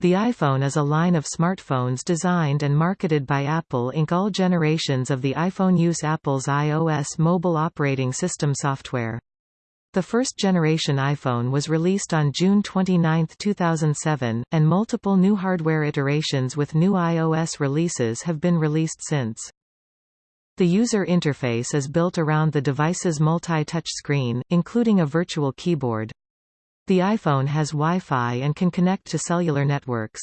The iPhone is a line of smartphones designed and marketed by Apple Inc. All generations of the iPhone use Apple's iOS mobile operating system software. The first generation iPhone was released on June 29, 2007, and multiple new hardware iterations with new iOS releases have been released since. The user interface is built around the device's multi-touch screen, including a virtual keyboard. The iPhone has Wi-Fi and can connect to cellular networks.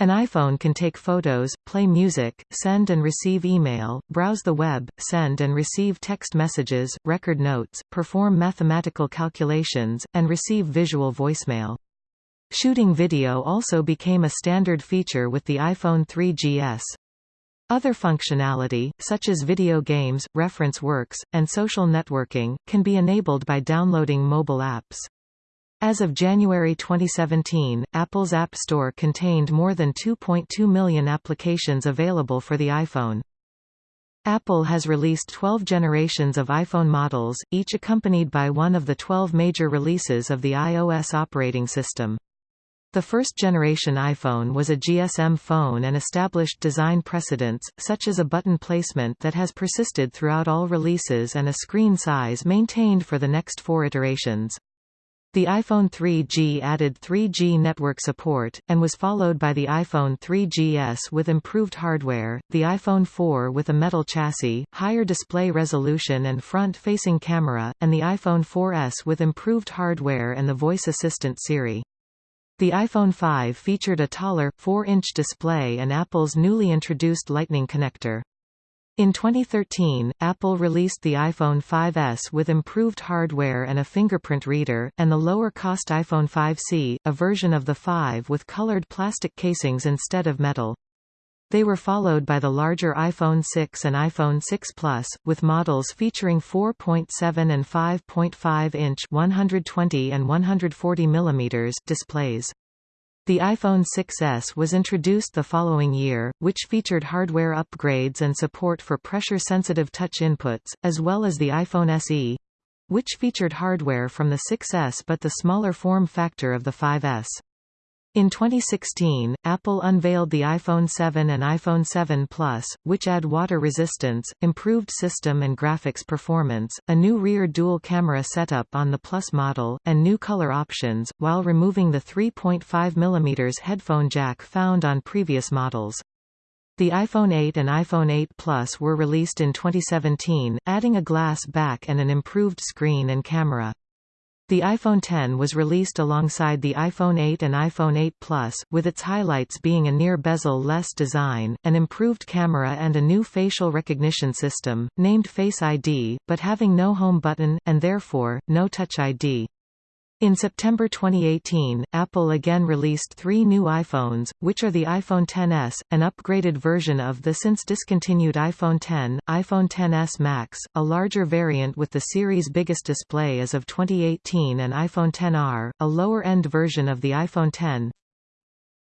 An iPhone can take photos, play music, send and receive email, browse the web, send and receive text messages, record notes, perform mathematical calculations, and receive visual voicemail. Shooting video also became a standard feature with the iPhone 3GS. Other functionality, such as video games, reference works, and social networking, can be enabled by downloading mobile apps. As of January 2017, Apple's App Store contained more than 2.2 million applications available for the iPhone. Apple has released 12 generations of iPhone models, each accompanied by one of the 12 major releases of the iOS operating system. The first-generation iPhone was a GSM phone and established design precedents, such as a button placement that has persisted throughout all releases and a screen size maintained for the next four iterations. The iPhone 3G added 3G network support, and was followed by the iPhone 3GS with improved hardware, the iPhone 4 with a metal chassis, higher display resolution and front-facing camera, and the iPhone 4S with improved hardware and the voice assistant Siri. The iPhone 5 featured a taller, 4-inch display and Apple's newly introduced Lightning connector. In 2013, Apple released the iPhone 5S with improved hardware and a fingerprint reader, and the lower-cost iPhone 5C, a version of the 5 with colored plastic casings instead of metal. They were followed by the larger iPhone 6 and iPhone 6 Plus, with models featuring 4.7 and 5.5-inch 120 and 140 mm displays. The iPhone 6s was introduced the following year, which featured hardware upgrades and support for pressure-sensitive touch inputs, as well as the iPhone SE, which featured hardware from the 6s but the smaller form factor of the 5s. In 2016, Apple unveiled the iPhone 7 and iPhone 7 Plus, which add water resistance, improved system and graphics performance, a new rear dual camera setup on the Plus model, and new color options, while removing the 3.5 mm headphone jack found on previous models. The iPhone 8 and iPhone 8 Plus were released in 2017, adding a glass back and an improved screen and camera. The iPhone X was released alongside the iPhone 8 and iPhone 8 Plus, with its highlights being a near bezel-less design, an improved camera and a new facial recognition system, named Face ID, but having no home button, and therefore, no Touch ID. In September 2018, Apple again released three new iPhones, which are the iPhone XS, an upgraded version of the since discontinued iPhone X, iPhone XS Max, a larger variant with the series' biggest display as of 2018 and iPhone XR, a lower-end version of the iPhone X.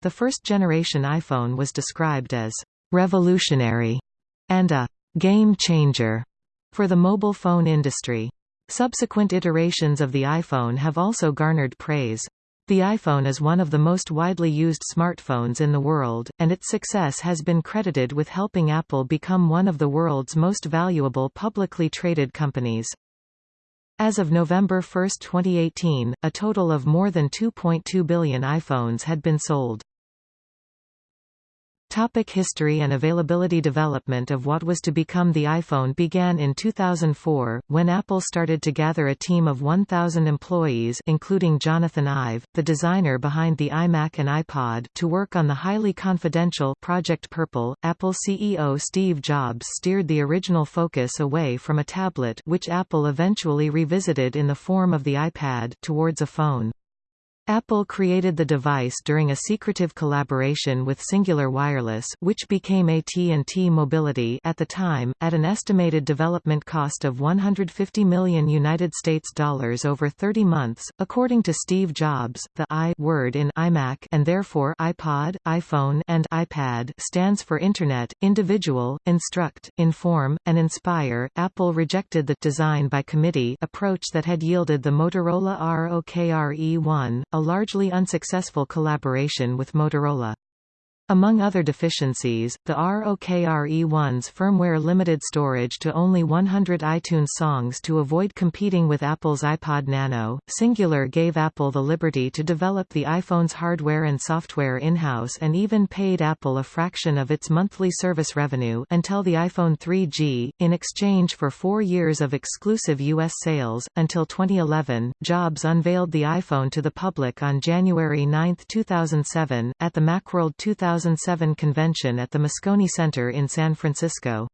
The first-generation iPhone was described as «revolutionary» and a «game changer» for the mobile phone industry. Subsequent iterations of the iPhone have also garnered praise. The iPhone is one of the most widely used smartphones in the world, and its success has been credited with helping Apple become one of the world's most valuable publicly traded companies. As of November 1, 2018, a total of more than 2.2 billion iPhones had been sold. Topic history and availability Development of what was to become the iPhone began in 2004, when Apple started to gather a team of 1,000 employees including Jonathan Ive, the designer behind the iMac and iPod to work on the highly confidential Project Purple. Apple CEO Steve Jobs steered the original focus away from a tablet which Apple eventually revisited in the form of the iPad towards a phone. Apple created the device during a secretive collaboration with Cingular Wireless which became AT&T Mobility at the time, at an estimated development cost of 150 million United States dollars over 30 months. According to Steve Jobs, the I word in iMac and therefore iPod, iPhone and iPad stands for Internet, Individual, Instruct, Inform, and Inspire. Apple rejected the design by committee approach that had yielded the Motorola ROKR E1, a largely unsuccessful collaboration with Motorola. Among other deficiencies, the ROKR-E1's firmware limited storage to only 100 iTunes songs to avoid competing with Apple's iPod Nano. Cingular gave Apple the liberty to develop the iPhone's hardware and software in-house and even paid Apple a fraction of its monthly service revenue until the iPhone 3G, in exchange for four years of exclusive U.S. sales. Until 2011, Jobs unveiled the iPhone to the public on January 9, 2007, at the Macworld 2000 2007 convention at the Moscone Center in San Francisco.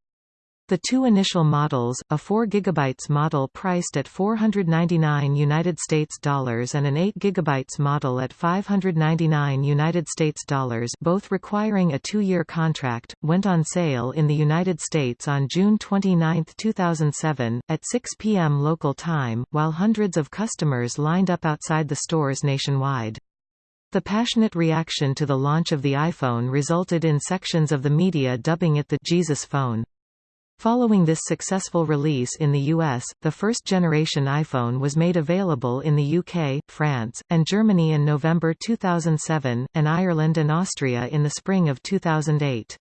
The two initial models, a 4 GB model priced at 499 United States dollars and an 8 GB model at 599 United States dollars, both requiring a 2-year contract, went on sale in the United States on June 29, 2007 at 6 p.m. local time, while hundreds of customers lined up outside the stores nationwide. The passionate reaction to the launch of the iPhone resulted in sections of the media dubbing it the Jesus phone. Following this successful release in the US, the first-generation iPhone was made available in the UK, France, and Germany in November 2007, and Ireland and Austria in the spring of 2008.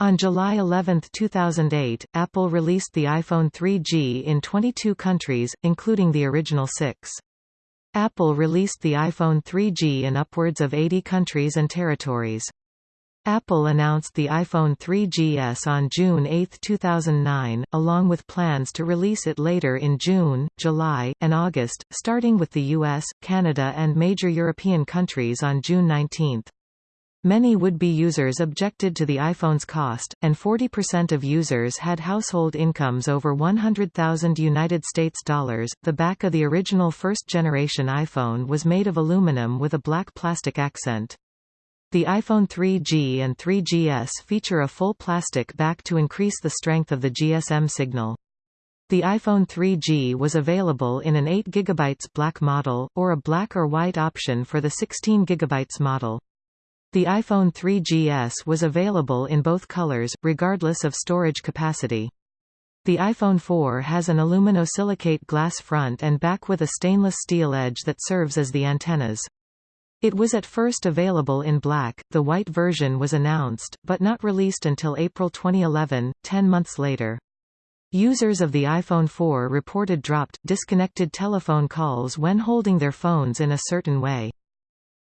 On July 11, 2008, Apple released the iPhone 3G in 22 countries, including the original six. Apple released the iPhone 3G in upwards of 80 countries and territories. Apple announced the iPhone 3GS on June 8, 2009, along with plans to release it later in June, July, and August, starting with the US, Canada and major European countries on June 19. Many would-be users objected to the iPhone's cost, and 40% of users had household incomes over 100,000 United States dollars. The back of the original first-generation iPhone was made of aluminum with a black plastic accent. The iPhone 3G and 3GS feature a full plastic back to increase the strength of the GSM signal. The iPhone 3G was available in an 8 GB black model, or a black or white option for the 16 GB model. The iPhone 3GS was available in both colors, regardless of storage capacity. The iPhone 4 has an aluminosilicate glass front and back with a stainless steel edge that serves as the antennas. It was at first available in black, the white version was announced, but not released until April 2011, 10 months later. Users of the iPhone 4 reported dropped, disconnected telephone calls when holding their phones in a certain way.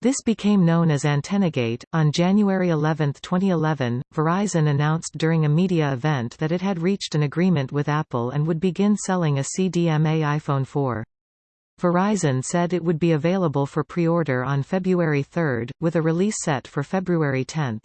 This became known as AntennaGate. On January 11, 2011, Verizon announced during a media event that it had reached an agreement with Apple and would begin selling a CDMA iPhone 4. Verizon said it would be available for pre-order on February 3, with a release set for February 10.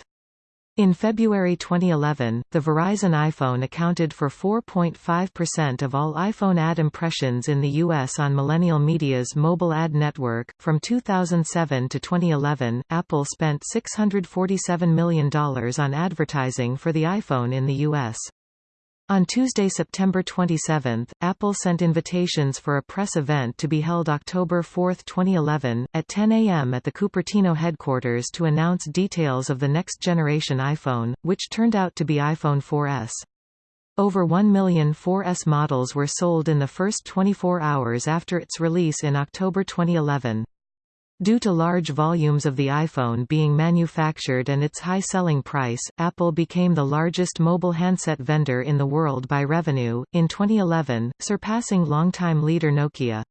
In February 2011, the Verizon iPhone accounted for 4.5% of all iPhone ad impressions in the U.S. on Millennial Media's mobile ad network. From 2007 to 2011, Apple spent $647 million on advertising for the iPhone in the U.S. On Tuesday, September 27, Apple sent invitations for a press event to be held October 4, 2011, at 10 a.m. at the Cupertino headquarters to announce details of the next generation iPhone, which turned out to be iPhone 4S. Over 1 million 4S models were sold in the first 24 hours after its release in October 2011. Due to large volumes of the iPhone being manufactured and its high selling price, Apple became the largest mobile handset vendor in the world by revenue, in 2011, surpassing longtime leader Nokia.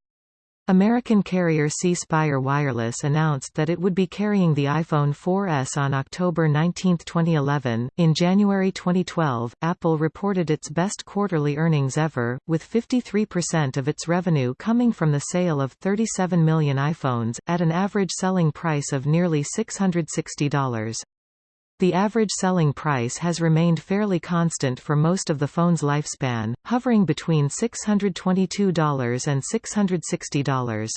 American carrier C Spire Wireless announced that it would be carrying the iPhone 4S on October 19, 2011. In January 2012, Apple reported its best quarterly earnings ever, with 53% of its revenue coming from the sale of 37 million iPhones, at an average selling price of nearly $660. The average selling price has remained fairly constant for most of the phone's lifespan, hovering between $622 and $660.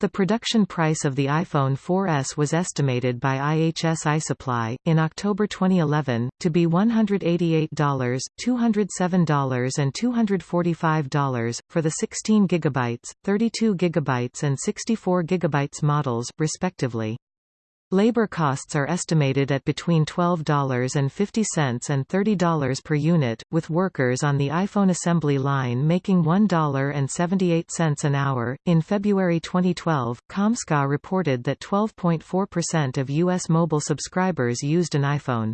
The production price of the iPhone 4S was estimated by IHS iSuppli, in October 2011, to be $188, $207 and $245, for the 16 GB, 32 GB and 64 GB models, respectively. Labor costs are estimated at between $12.50 and $30 per unit, with workers on the iPhone assembly line making $1.78 an hour. In February 2012, Comscore reported that 12.4% of U.S. mobile subscribers used an iPhone.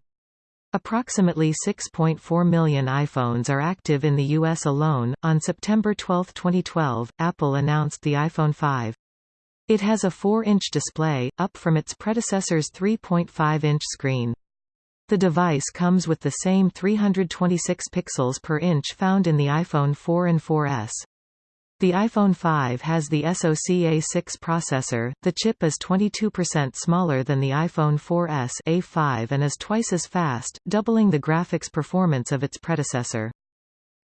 Approximately 6.4 million iPhones are active in the U.S. alone. On September 12, 2012, Apple announced the iPhone 5. It has a 4-inch display, up from its predecessor's 3.5-inch screen. The device comes with the same 326 pixels per inch found in the iPhone 4 and 4S. The iPhone 5 has the SoC A6 processor, the chip is 22% smaller than the iPhone 4S A5 and is twice as fast, doubling the graphics performance of its predecessor.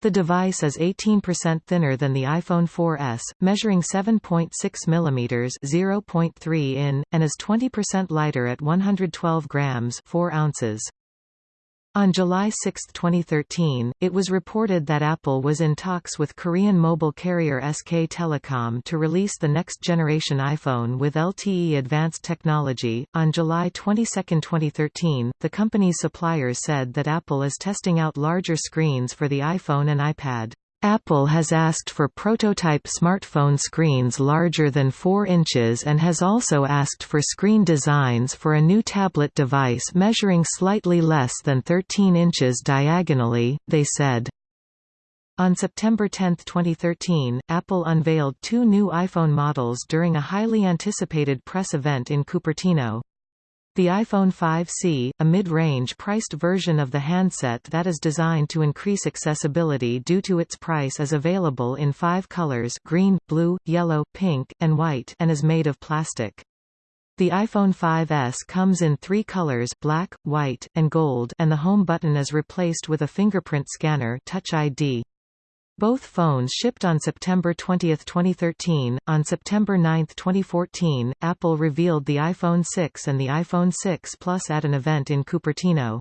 The device is 18% thinner than the iPhone 4S, measuring 7.6 mm (0.3 in), and is 20% lighter at 112 grams (4 ounces). On July 6, 2013, it was reported that Apple was in talks with Korean mobile carrier SK Telecom to release the next generation iPhone with LTE advanced technology. On July 22, 2013, the company's suppliers said that Apple is testing out larger screens for the iPhone and iPad. Apple has asked for prototype smartphone screens larger than 4 inches and has also asked for screen designs for a new tablet device measuring slightly less than 13 inches diagonally, they said. On September 10, 2013, Apple unveiled two new iPhone models during a highly anticipated press event in Cupertino. The iPhone 5C, a mid-range priced version of the handset that is designed to increase accessibility due to its price is available in five colors green, blue, yellow, pink, and white and is made of plastic. The iPhone 5S comes in three colors black, white, and gold and the home button is replaced with a fingerprint scanner Touch ID. Both phones shipped on September 20, 2013. On September 9, 2014, Apple revealed the iPhone 6 and the iPhone 6 Plus at an event in Cupertino.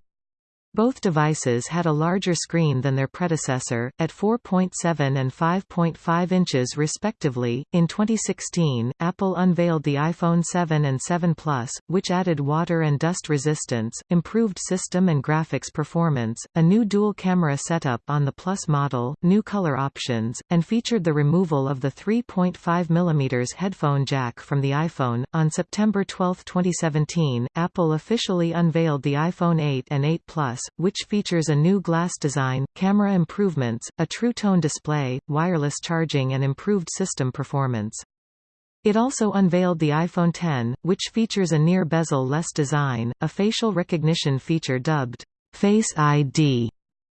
Both devices had a larger screen than their predecessor, at 4.7 and 5.5 inches respectively. In 2016, Apple unveiled the iPhone 7 and 7 Plus, which added water and dust resistance, improved system and graphics performance, a new dual camera setup on the Plus model, new color options, and featured the removal of the 3.5 mm headphone jack from the iPhone. On September 12, 2017, Apple officially unveiled the iPhone 8 and 8 Plus which features a new glass design, camera improvements, a True Tone display, wireless charging and improved system performance. It also unveiled the iPhone X, which features a near bezel-less design, a facial recognition feature dubbed Face ID,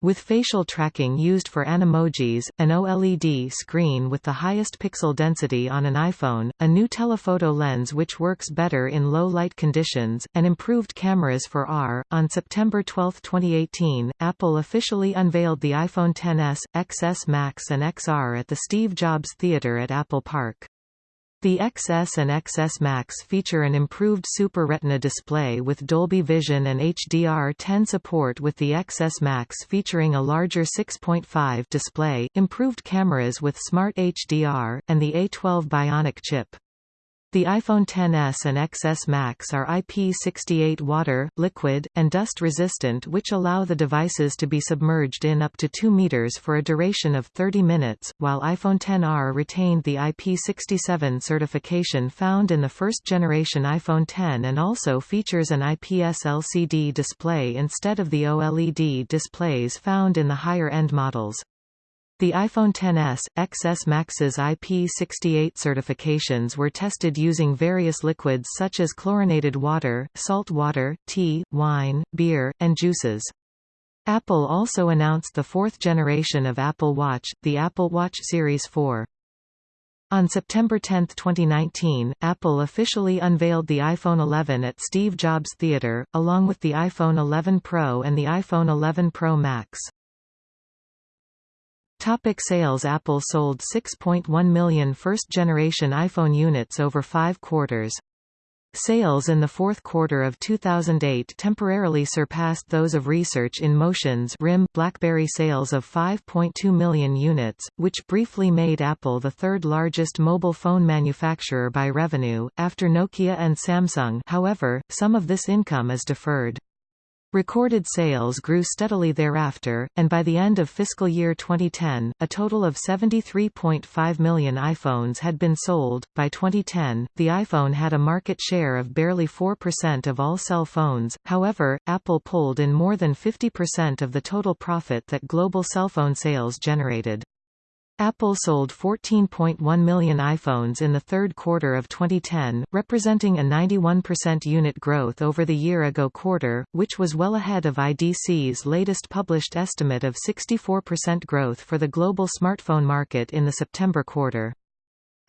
with facial tracking used for Animojis, an OLED screen with the highest pixel density on an iPhone, a new telephoto lens which works better in low light conditions, and improved cameras for R. On September 12, 2018, Apple officially unveiled the iPhone XS, XS Max and XR at the Steve Jobs Theater at Apple Park. The XS and XS Max feature an improved Super Retina display with Dolby Vision and HDR10 support with the XS Max featuring a larger 6.5 display, improved cameras with Smart HDR, and the A12 Bionic chip. The iPhone XS and XS Max are IP68 water, liquid, and dust resistant which allow the devices to be submerged in up to 2 meters for a duration of 30 minutes, while iPhone XR retained the IP67 certification found in the first-generation iPhone X and also features an IPS LCD display instead of the OLED displays found in the higher-end models. The iPhone XS, XS Max's IP68 certifications were tested using various liquids such as chlorinated water, salt water, tea, wine, beer, and juices. Apple also announced the fourth generation of Apple Watch, the Apple Watch Series 4. On September 10, 2019, Apple officially unveiled the iPhone 11 at Steve Jobs Theater, along with the iPhone 11 Pro and the iPhone 11 Pro Max. Topic sales Apple sold 6.1 million first-generation iPhone units over five quarters. Sales in the fourth quarter of 2008 temporarily surpassed those of Research in Motion's RIM BlackBerry sales of 5.2 million units, which briefly made Apple the third largest mobile phone manufacturer by revenue, after Nokia and Samsung however, some of this income is deferred. Recorded sales grew steadily thereafter, and by the end of fiscal year 2010, a total of 73.5 million iPhones had been sold. By 2010, the iPhone had a market share of barely 4% of all cell phones, however, Apple pulled in more than 50% of the total profit that global cell phone sales generated. Apple sold 14.1 million iPhones in the third quarter of 2010, representing a 91% unit growth over the year-ago quarter, which was well ahead of IDC's latest published estimate of 64% growth for the global smartphone market in the September quarter.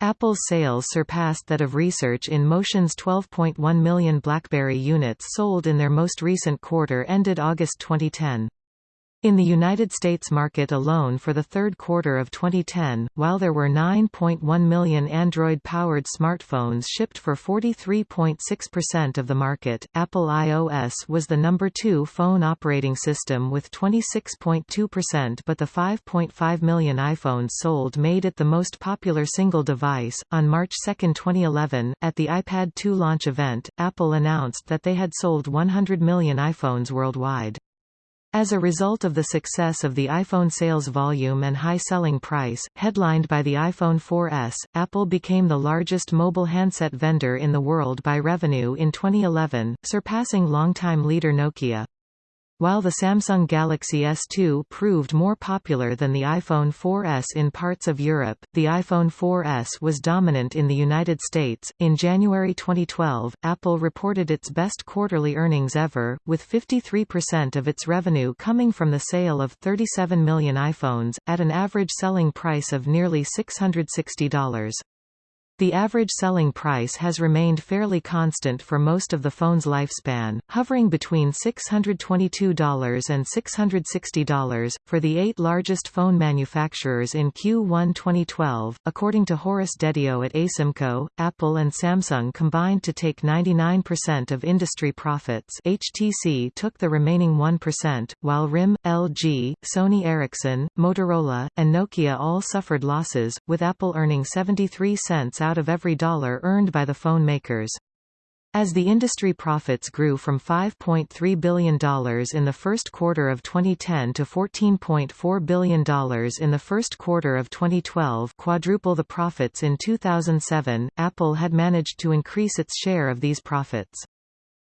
Apple's sales surpassed that of Research in Motion's 12.1 million BlackBerry units sold in their most recent quarter ended August 2010. In the United States market alone for the third quarter of 2010, while there were 9.1 million Android-powered smartphones shipped for 43.6% of the market, Apple iOS was the number two phone operating system with 26.2% but the 5.5 million iPhones sold made it the most popular single device. On March 2, 2011, at the iPad 2 launch event, Apple announced that they had sold 100 million iPhones worldwide. As a result of the success of the iPhone sales volume and high selling price, headlined by the iPhone 4S, Apple became the largest mobile handset vendor in the world by revenue in 2011, surpassing longtime leader Nokia. While the Samsung Galaxy S2 proved more popular than the iPhone 4S in parts of Europe, the iPhone 4S was dominant in the United States. In January 2012, Apple reported its best quarterly earnings ever, with 53% of its revenue coming from the sale of 37 million iPhones, at an average selling price of nearly $660. The average selling price has remained fairly constant for most of the phone's lifespan, hovering between $622 and $660, for the eight largest phone manufacturers in Q1 2012. According to Horace Dediu at Asymco, Apple and Samsung combined to take 99% of industry profits HTC took the remaining 1%, while RIM, LG, Sony Ericsson, Motorola, and Nokia all suffered losses, with Apple earning 73 cents out of every dollar earned by the phone makers. As the industry profits grew from $5.3 billion in the first quarter of 2010 to $14.4 billion in the first quarter of 2012 quadruple the profits in 2007, Apple had managed to increase its share of these profits.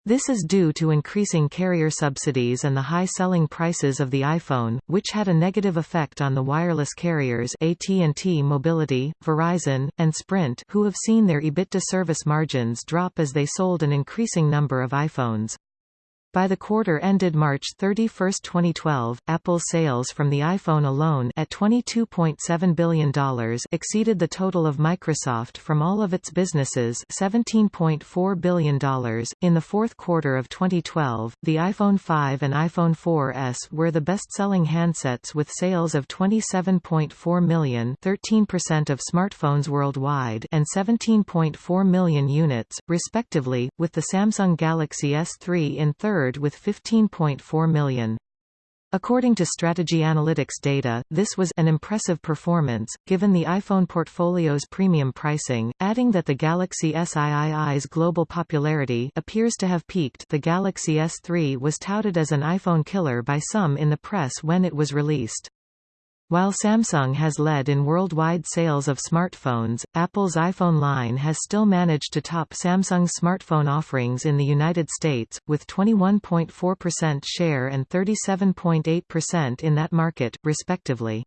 This is due to increasing carrier subsidies and the high selling prices of the iPhone, which had a negative effect on the wireless carriers AT&T Mobility, Verizon, and Sprint who have seen their EBITDA service margins drop as they sold an increasing number of iPhones. By the quarter ended March 31, 2012, Apple's sales from the iPhone alone at $22.7 billion exceeded the total of Microsoft from all of its businesses $17.4 billion. In the fourth quarter of 2012, the iPhone 5 and iPhone 4S were the best-selling handsets with sales of 27.4 million 13% of smartphones worldwide and 17.4 million units, respectively, with the Samsung Galaxy S3 in third third with 15.4 million. According to Strategy Analytics data, this was an impressive performance, given the iPhone portfolio's premium pricing, adding that the Galaxy SII's global popularity appears to have peaked the Galaxy S3 was touted as an iPhone killer by some in the press when it was released. While Samsung has led in worldwide sales of smartphones, Apple's iPhone line has still managed to top Samsung's smartphone offerings in the United States, with 21.4% share and 37.8% in that market, respectively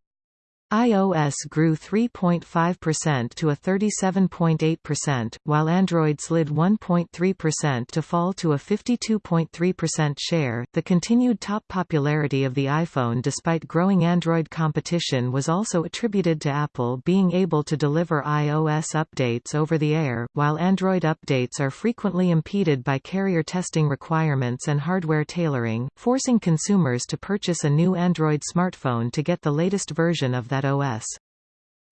iOS grew 3.5% to a 37.8%, while Android slid 1.3% to fall to a 52.3% share. The continued top popularity of the iPhone despite growing Android competition was also attributed to Apple being able to deliver iOS updates over the air, while Android updates are frequently impeded by carrier testing requirements and hardware tailoring, forcing consumers to purchase a new Android smartphone to get the latest version of that OS.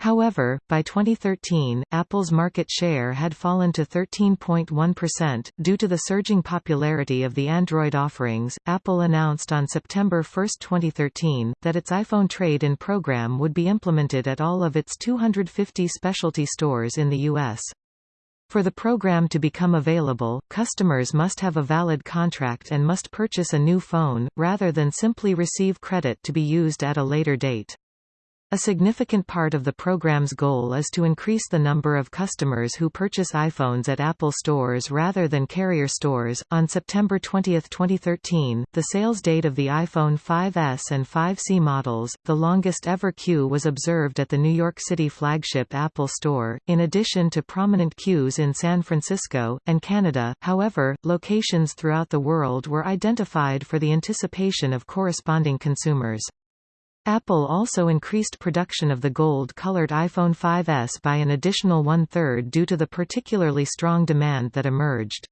However, by 2013, Apple's market share had fallen to 13.1%. Due to the surging popularity of the Android offerings, Apple announced on September 1, 2013, that its iPhone trade in program would be implemented at all of its 250 specialty stores in the U.S. For the program to become available, customers must have a valid contract and must purchase a new phone, rather than simply receive credit to be used at a later date. A significant part of the program's goal is to increase the number of customers who purchase iPhones at Apple stores rather than carrier stores. On September 20, 2013, the sales date of the iPhone 5S and 5C models, the longest ever queue was observed at the New York City flagship Apple Store, in addition to prominent queues in San Francisco and Canada. However, locations throughout the world were identified for the anticipation of corresponding consumers. Apple also increased production of the gold-colored iPhone 5S by an additional one-third due to the particularly strong demand that emerged.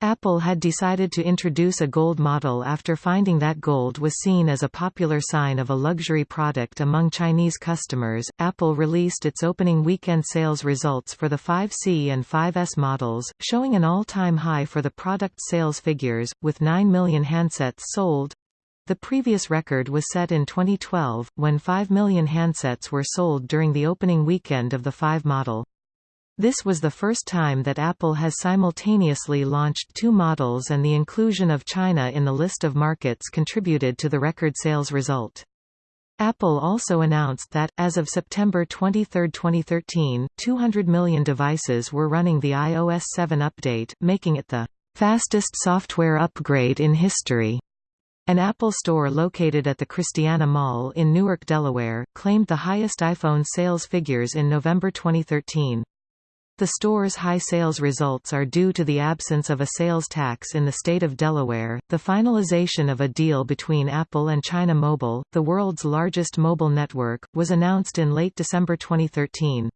Apple had decided to introduce a gold model after finding that gold was seen as a popular sign of a luxury product among Chinese customers. Apple released its opening weekend sales results for the 5C and 5S models, showing an all-time high for the product sales figures, with 9 million handsets sold, the previous record was set in 2012, when 5 million handsets were sold during the opening weekend of the 5 model. This was the first time that Apple has simultaneously launched two models and the inclusion of China in the list of markets contributed to the record sales result. Apple also announced that, as of September 23, 2013, 200 million devices were running the iOS 7 update, making it the fastest software upgrade in history. An Apple store located at the Christiana Mall in Newark, Delaware, claimed the highest iPhone sales figures in November 2013. The store's high sales results are due to the absence of a sales tax in the state of Delaware. The finalization of a deal between Apple and China Mobile, the world's largest mobile network, was announced in late December 2013.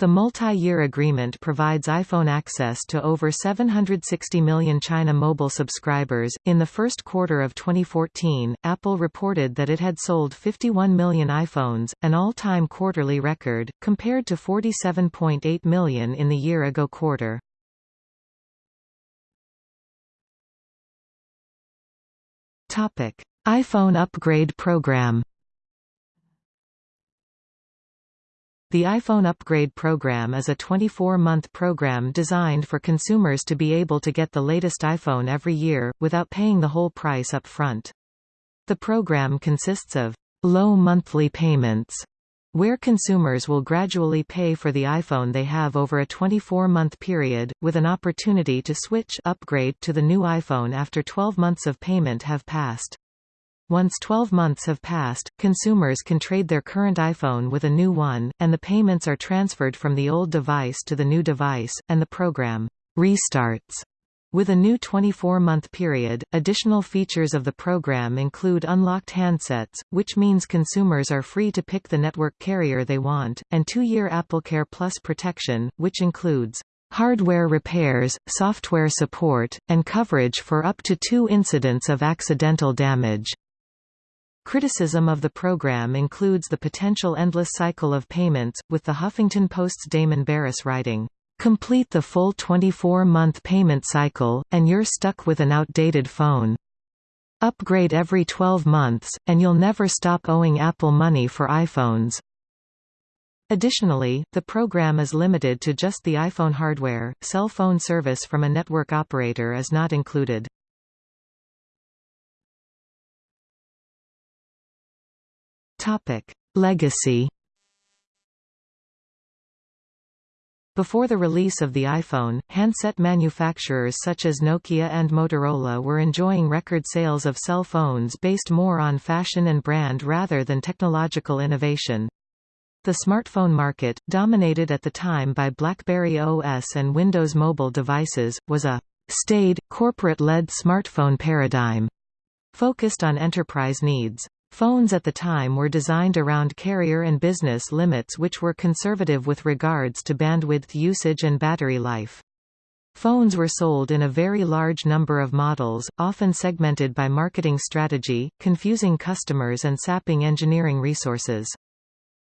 The multi-year agreement provides iPhone access to over 760 million China mobile subscribers. In the first quarter of 2014, Apple reported that it had sold 51 million iPhones, an all-time quarterly record, compared to 47.8 million in the year-ago quarter. Topic: iPhone upgrade program. The iPhone Upgrade Program is a 24-month program designed for consumers to be able to get the latest iPhone every year, without paying the whole price up front. The program consists of low monthly payments, where consumers will gradually pay for the iPhone they have over a 24-month period, with an opportunity to switch upgrade to the new iPhone after 12 months of payment have passed. Once 12 months have passed, consumers can trade their current iPhone with a new one, and the payments are transferred from the old device to the new device, and the program restarts. With a new 24-month period, additional features of the program include unlocked handsets, which means consumers are free to pick the network carrier they want, and two-year AppleCare Plus protection, which includes hardware repairs, software support, and coverage for up to two incidents of accidental damage. Criticism of the program includes the potential endless cycle of payments, with the Huffington Post's Damon Barris writing, "...complete the full 24-month payment cycle, and you're stuck with an outdated phone. Upgrade every 12 months, and you'll never stop owing Apple money for iPhones." Additionally, the program is limited to just the iPhone hardware, cell phone service from a network operator is not included. Topic: Legacy Before the release of the iPhone, handset manufacturers such as Nokia and Motorola were enjoying record sales of cell phones based more on fashion and brand rather than technological innovation. The smartphone market, dominated at the time by BlackBerry OS and Windows mobile devices, was a staid, corporate-led smartphone paradigm focused on enterprise needs. Phones at the time were designed around carrier and business limits which were conservative with regards to bandwidth usage and battery life. Phones were sold in a very large number of models, often segmented by marketing strategy, confusing customers and sapping engineering resources.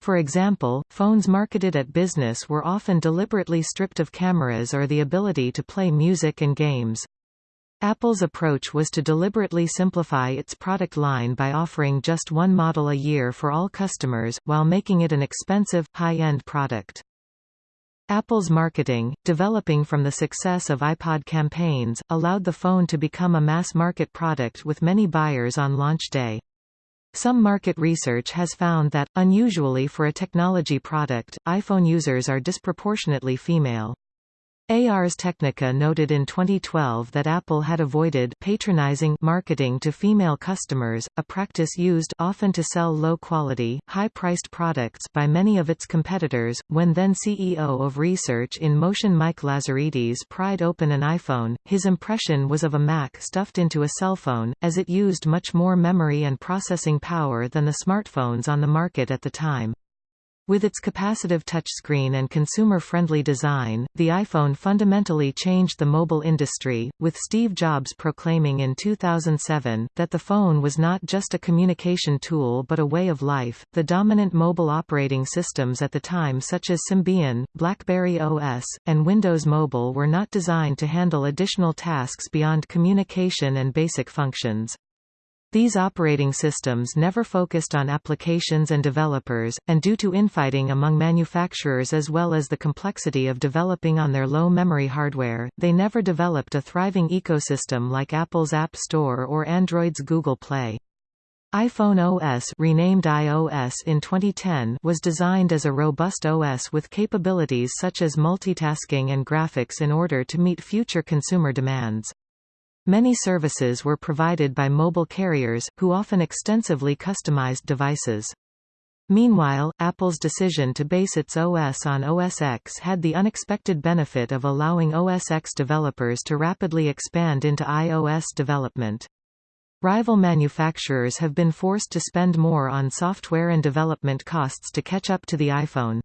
For example, phones marketed at business were often deliberately stripped of cameras or the ability to play music and games. Apple's approach was to deliberately simplify its product line by offering just one model a year for all customers, while making it an expensive, high-end product. Apple's marketing, developing from the success of iPod campaigns, allowed the phone to become a mass-market product with many buyers on launch day. Some market research has found that, unusually for a technology product, iPhone users are disproportionately female. Ars Technica noted in 2012 that Apple had avoided patronizing marketing to female customers, a practice used often to sell low-quality, high-priced products by many of its competitors. When then CEO of Research in Motion Mike Lazaridis pried open an iPhone, his impression was of a Mac stuffed into a cell phone, as it used much more memory and processing power than the smartphones on the market at the time. With its capacitive touchscreen and consumer-friendly design, the iPhone fundamentally changed the mobile industry, with Steve Jobs proclaiming in 2007 that the phone was not just a communication tool but a way of life. The dominant mobile operating systems at the time such as Symbian, BlackBerry OS, and Windows Mobile were not designed to handle additional tasks beyond communication and basic functions. These operating systems never focused on applications and developers, and due to infighting among manufacturers as well as the complexity of developing on their low-memory hardware, they never developed a thriving ecosystem like Apple's App Store or Android's Google Play. iPhone OS renamed iOS in 2010 was designed as a robust OS with capabilities such as multitasking and graphics in order to meet future consumer demands. Many services were provided by mobile carriers, who often extensively customized devices. Meanwhile, Apple's decision to base its OS on OS X had the unexpected benefit of allowing OS X developers to rapidly expand into iOS development. Rival manufacturers have been forced to spend more on software and development costs to catch up to the iPhone.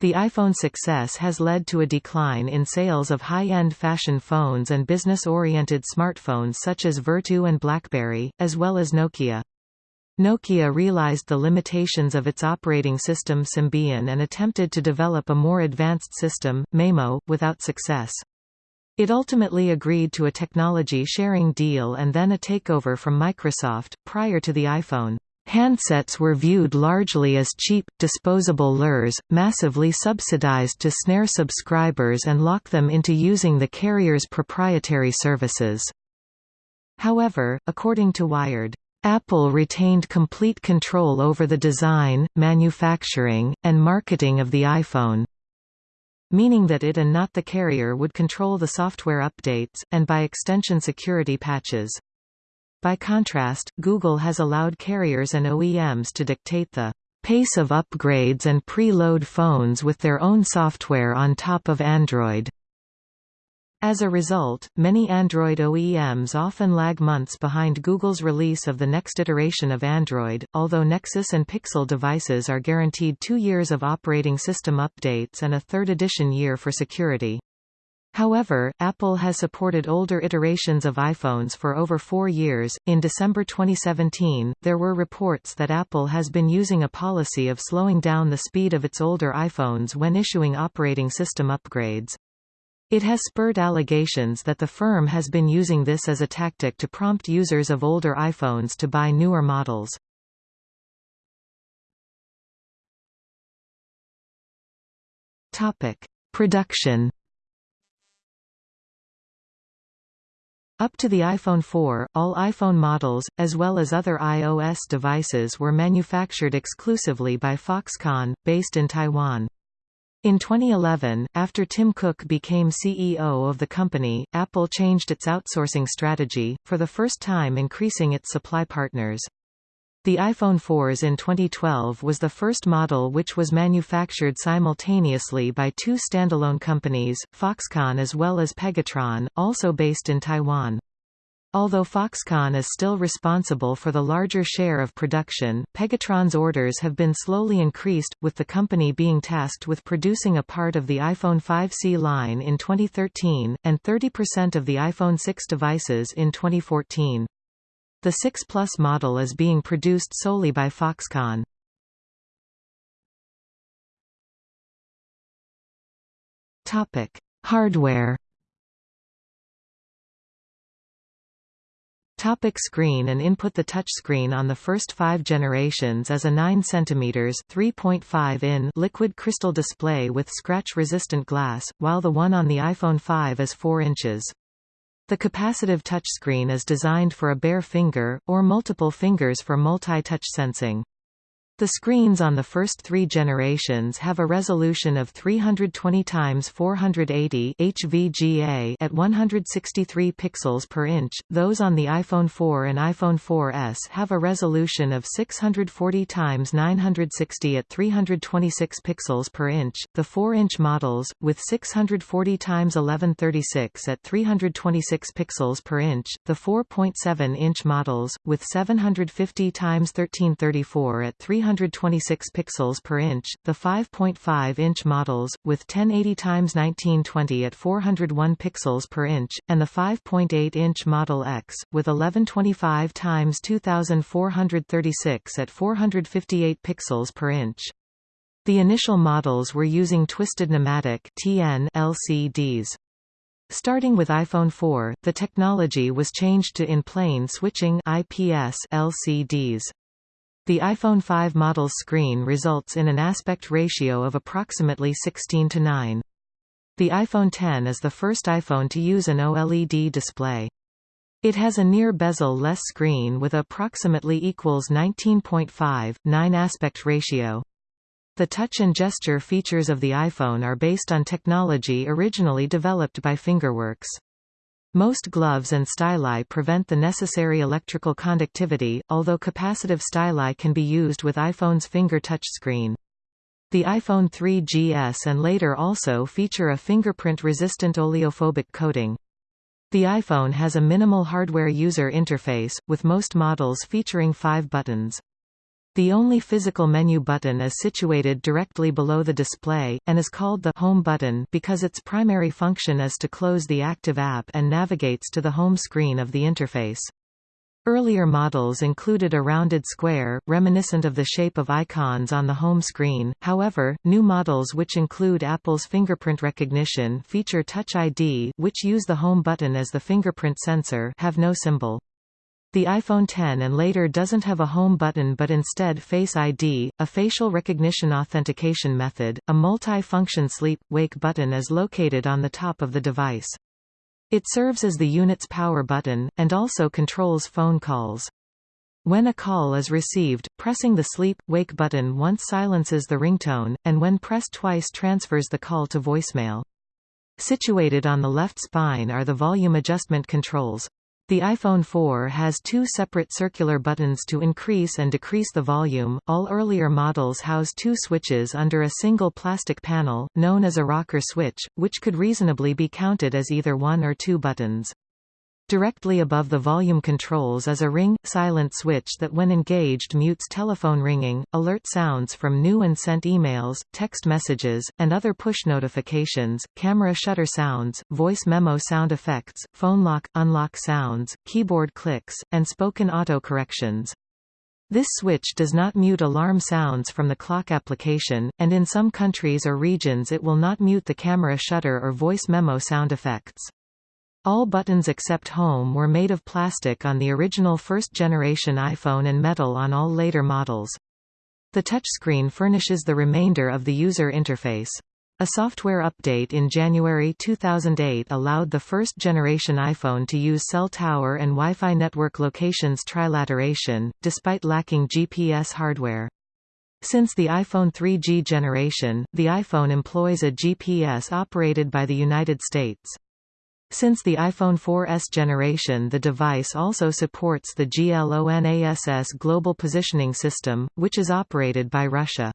The iPhone success has led to a decline in sales of high-end fashion phones and business-oriented smartphones such as Vertu and BlackBerry, as well as Nokia. Nokia realized the limitations of its operating system Symbian and attempted to develop a more advanced system, Maemo, without success. It ultimately agreed to a technology sharing deal and then a takeover from Microsoft, prior to the iPhone. Handsets were viewed largely as cheap, disposable lures, massively subsidized to snare subscribers and lock them into using the carrier's proprietary services. However, according to Wired, Apple retained complete control over the design, manufacturing, and marketing of the iPhone, meaning that it and not the carrier would control the software updates, and by extension security patches. By contrast, Google has allowed carriers and OEMs to dictate the pace of upgrades and pre-load phones with their own software on top of Android. As a result, many Android OEMs often lag months behind Google's release of the next iteration of Android, although Nexus and Pixel devices are guaranteed two years of operating system updates and a third edition year for security. However, Apple has supported older iterations of iPhones for over four years. In December 2017, there were reports that Apple has been using a policy of slowing down the speed of its older iPhones when issuing operating system upgrades. It has spurred allegations that the firm has been using this as a tactic to prompt users of older iPhones to buy newer models. Topic: Production Up to the iPhone 4, all iPhone models, as well as other iOS devices were manufactured exclusively by Foxconn, based in Taiwan. In 2011, after Tim Cook became CEO of the company, Apple changed its outsourcing strategy, for the first time increasing its supply partners. The iPhone 4s in 2012 was the first model which was manufactured simultaneously by two standalone companies, Foxconn as well as Pegatron, also based in Taiwan. Although Foxconn is still responsible for the larger share of production, Pegatron's orders have been slowly increased, with the company being tasked with producing a part of the iPhone 5C line in 2013, and 30% of the iPhone 6 devices in 2014. The 6 Plus model is being produced solely by Foxconn. Topic: Hardware. Topic screen and input The touch screen on the first five generations as a 9 cm 3.5 in liquid crystal display with scratch-resistant glass, while the one on the iPhone 5 is 4 inches. The capacitive touchscreen is designed for a bare finger, or multiple fingers for multi-touch sensing. The screens on the first three generations have a resolution of 320 x 480 HVGA at 163 pixels per inch. Those on the iPhone 4 and iPhone 4S have a resolution of 640 x 960 at 326 pixels per inch. The 4-inch models with 640 x 1136 at 326 pixels per inch, the 4.7-inch models with 750 x 1334 at 3 326 pixels per inch, the 5.5-inch models, with 1080 x 1920 at 401 pixels per inch, and the 5.8-inch Model X, with 1125 x 2436 at 458 pixels per inch. The initial models were using twisted nematic TN LCDs. Starting with iPhone 4, the technology was changed to in-plane switching IPS LCDs. The iPhone 5 model's screen results in an aspect ratio of approximately 16 to 9. The iPhone 10 is the first iPhone to use an OLED display. It has a near bezel-less screen with approximately equals 19.5, 9 aspect ratio. The touch and gesture features of the iPhone are based on technology originally developed by Fingerworks. Most gloves and styli prevent the necessary electrical conductivity, although capacitive styli can be used with iPhone's finger touchscreen. The iPhone 3GS and later also feature a fingerprint-resistant oleophobic coating. The iPhone has a minimal hardware user interface, with most models featuring five buttons. The only physical menu button is situated directly below the display, and is called the Home button because its primary function is to close the active app and navigates to the home screen of the interface. Earlier models included a rounded square, reminiscent of the shape of icons on the home screen, however, new models which include Apple's fingerprint recognition feature Touch ID which use the home button as the fingerprint sensor have no symbol. The iPhone 10 and later doesn't have a home button but instead Face ID, a facial recognition authentication method. A multi-function sleep-wake button is located on the top of the device. It serves as the unit's power button, and also controls phone calls. When a call is received, pressing the sleep-wake button once silences the ringtone, and when pressed twice transfers the call to voicemail. Situated on the left spine are the volume adjustment controls. The iPhone 4 has two separate circular buttons to increase and decrease the volume. All earlier models house two switches under a single plastic panel, known as a rocker switch, which could reasonably be counted as either one or two buttons. Directly above the volume controls is a ring, silent switch that when engaged mutes telephone ringing, alert sounds from new and sent emails, text messages, and other push notifications, camera shutter sounds, voice memo sound effects, phone lock, unlock sounds, keyboard clicks, and spoken autocorrections. This switch does not mute alarm sounds from the clock application, and in some countries or regions it will not mute the camera shutter or voice memo sound effects. All buttons except Home were made of plastic on the original first-generation iPhone and metal on all later models. The touchscreen furnishes the remainder of the user interface. A software update in January 2008 allowed the first-generation iPhone to use cell tower and Wi-Fi network locations trilateration, despite lacking GPS hardware. Since the iPhone 3G generation, the iPhone employs a GPS operated by the United States. Since the iPhone 4S generation the device also supports the GLONASS Global Positioning System, which is operated by Russia.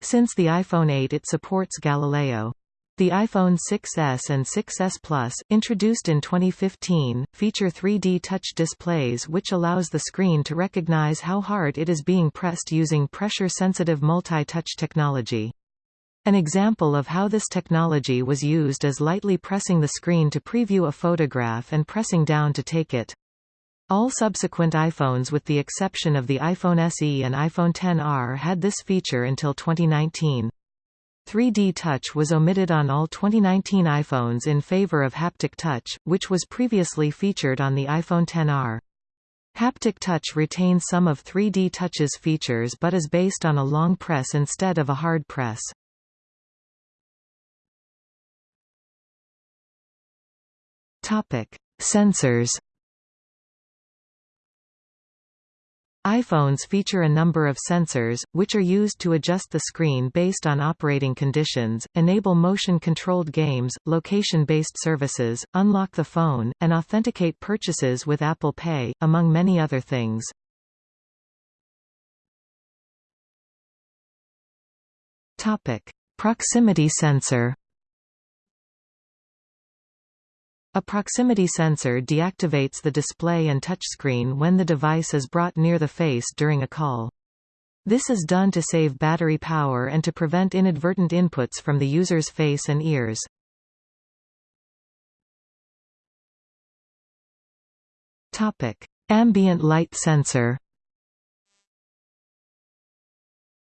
Since the iPhone 8 it supports Galileo. The iPhone 6s and 6s Plus, introduced in 2015, feature 3D touch displays which allows the screen to recognize how hard it is being pressed using pressure-sensitive multi-touch technology. An example of how this technology was used is lightly pressing the screen to preview a photograph and pressing down to take it. All subsequent iPhones with the exception of the iPhone SE and iPhone XR had this feature until 2019. 3D Touch was omitted on all 2019 iPhones in favor of Haptic Touch, which was previously featured on the iPhone XR. Haptic Touch retains some of 3D Touch's features but is based on a long press instead of a hard press. Topic: Sensors. iPhones feature a number of sensors, which are used to adjust the screen based on operating conditions, enable motion-controlled games, location-based services, unlock the phone, and authenticate purchases with Apple Pay, among many other things. Proximity sensor A proximity sensor deactivates the display and touchscreen when the device is brought near the face during a call. This is done to save battery power and to prevent inadvertent inputs from the user's face and ears. Topic: Ambient light sensor.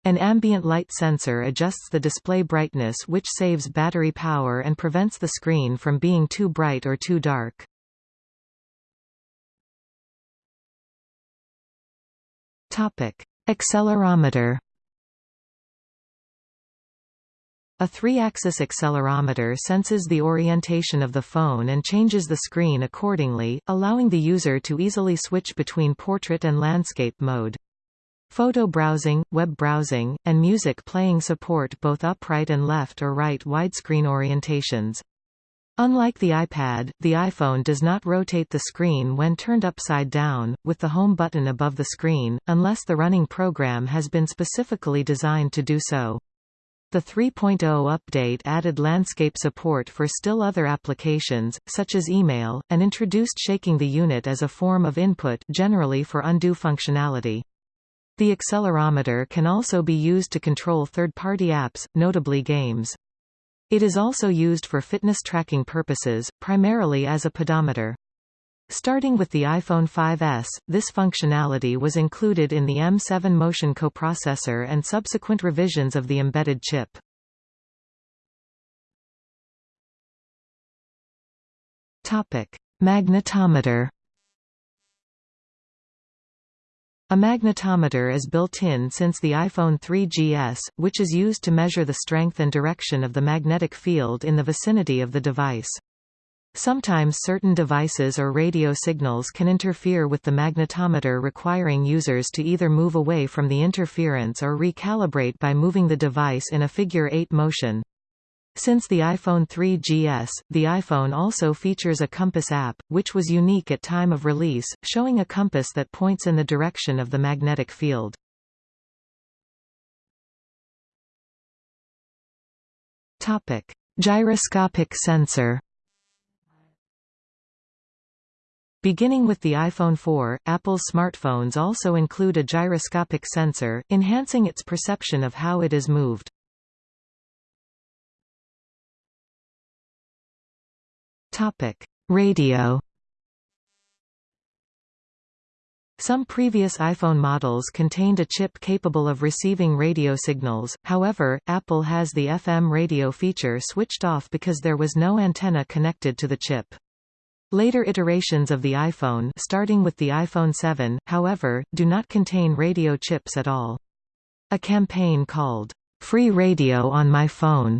An ambient light sensor adjusts the display brightness which saves battery power and prevents the screen from being too bright or too dark. Topic: Accelerometer A three-axis accelerometer senses the orientation of the phone and changes the screen accordingly, allowing the user to easily switch between portrait and landscape mode. Photo browsing, web browsing, and music playing support both upright and left or right widescreen orientations. Unlike the iPad, the iPhone does not rotate the screen when turned upside down, with the home button above the screen, unless the running program has been specifically designed to do so. The 3.0 update added landscape support for still other applications, such as email, and introduced shaking the unit as a form of input generally for undo functionality. The accelerometer can also be used to control third-party apps, notably games. It is also used for fitness tracking purposes, primarily as a pedometer. Starting with the iPhone 5S, this functionality was included in the M7 Motion coprocessor and subsequent revisions of the embedded chip. Topic: Magnetometer A magnetometer is built in since the iPhone 3GS, which is used to measure the strength and direction of the magnetic field in the vicinity of the device. Sometimes certain devices or radio signals can interfere with the magnetometer requiring users to either move away from the interference or recalibrate by moving the device in a figure-eight motion. Since the iPhone 3GS, the iPhone also features a compass app, which was unique at time of release, showing a compass that points in the direction of the magnetic field. Topic: Gyroscopic sensor. Beginning with the iPhone 4, Apple's smartphones also include a gyroscopic sensor, enhancing its perception of how it is moved. Topic: Radio. Some previous iPhone models contained a chip capable of receiving radio signals, however, Apple has the FM radio feature switched off because there was no antenna connected to the chip. Later iterations of the iPhone starting with the iPhone 7, however, do not contain radio chips at all. A campaign called, "'Free Radio on My Phone'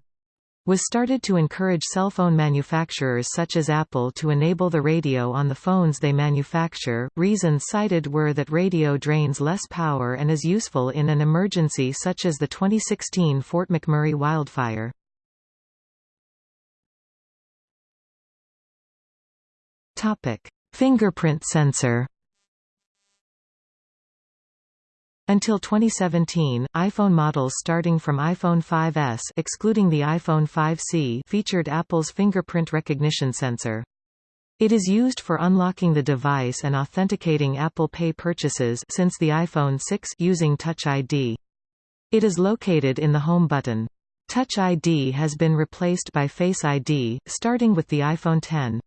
was started to encourage cell phone manufacturers such as Apple to enable the radio on the phones they manufacture. Reasons cited were that radio drains less power and is useful in an emergency such as the 2016 Fort McMurray wildfire. Topic: Fingerprint sensor. Until 2017, iPhone models starting from iPhone 5S excluding the iPhone 5C featured Apple's fingerprint recognition sensor. It is used for unlocking the device and authenticating Apple Pay purchases since the iPhone 6 using Touch ID. It is located in the Home button. Touch ID has been replaced by Face ID, starting with the iPhone 10.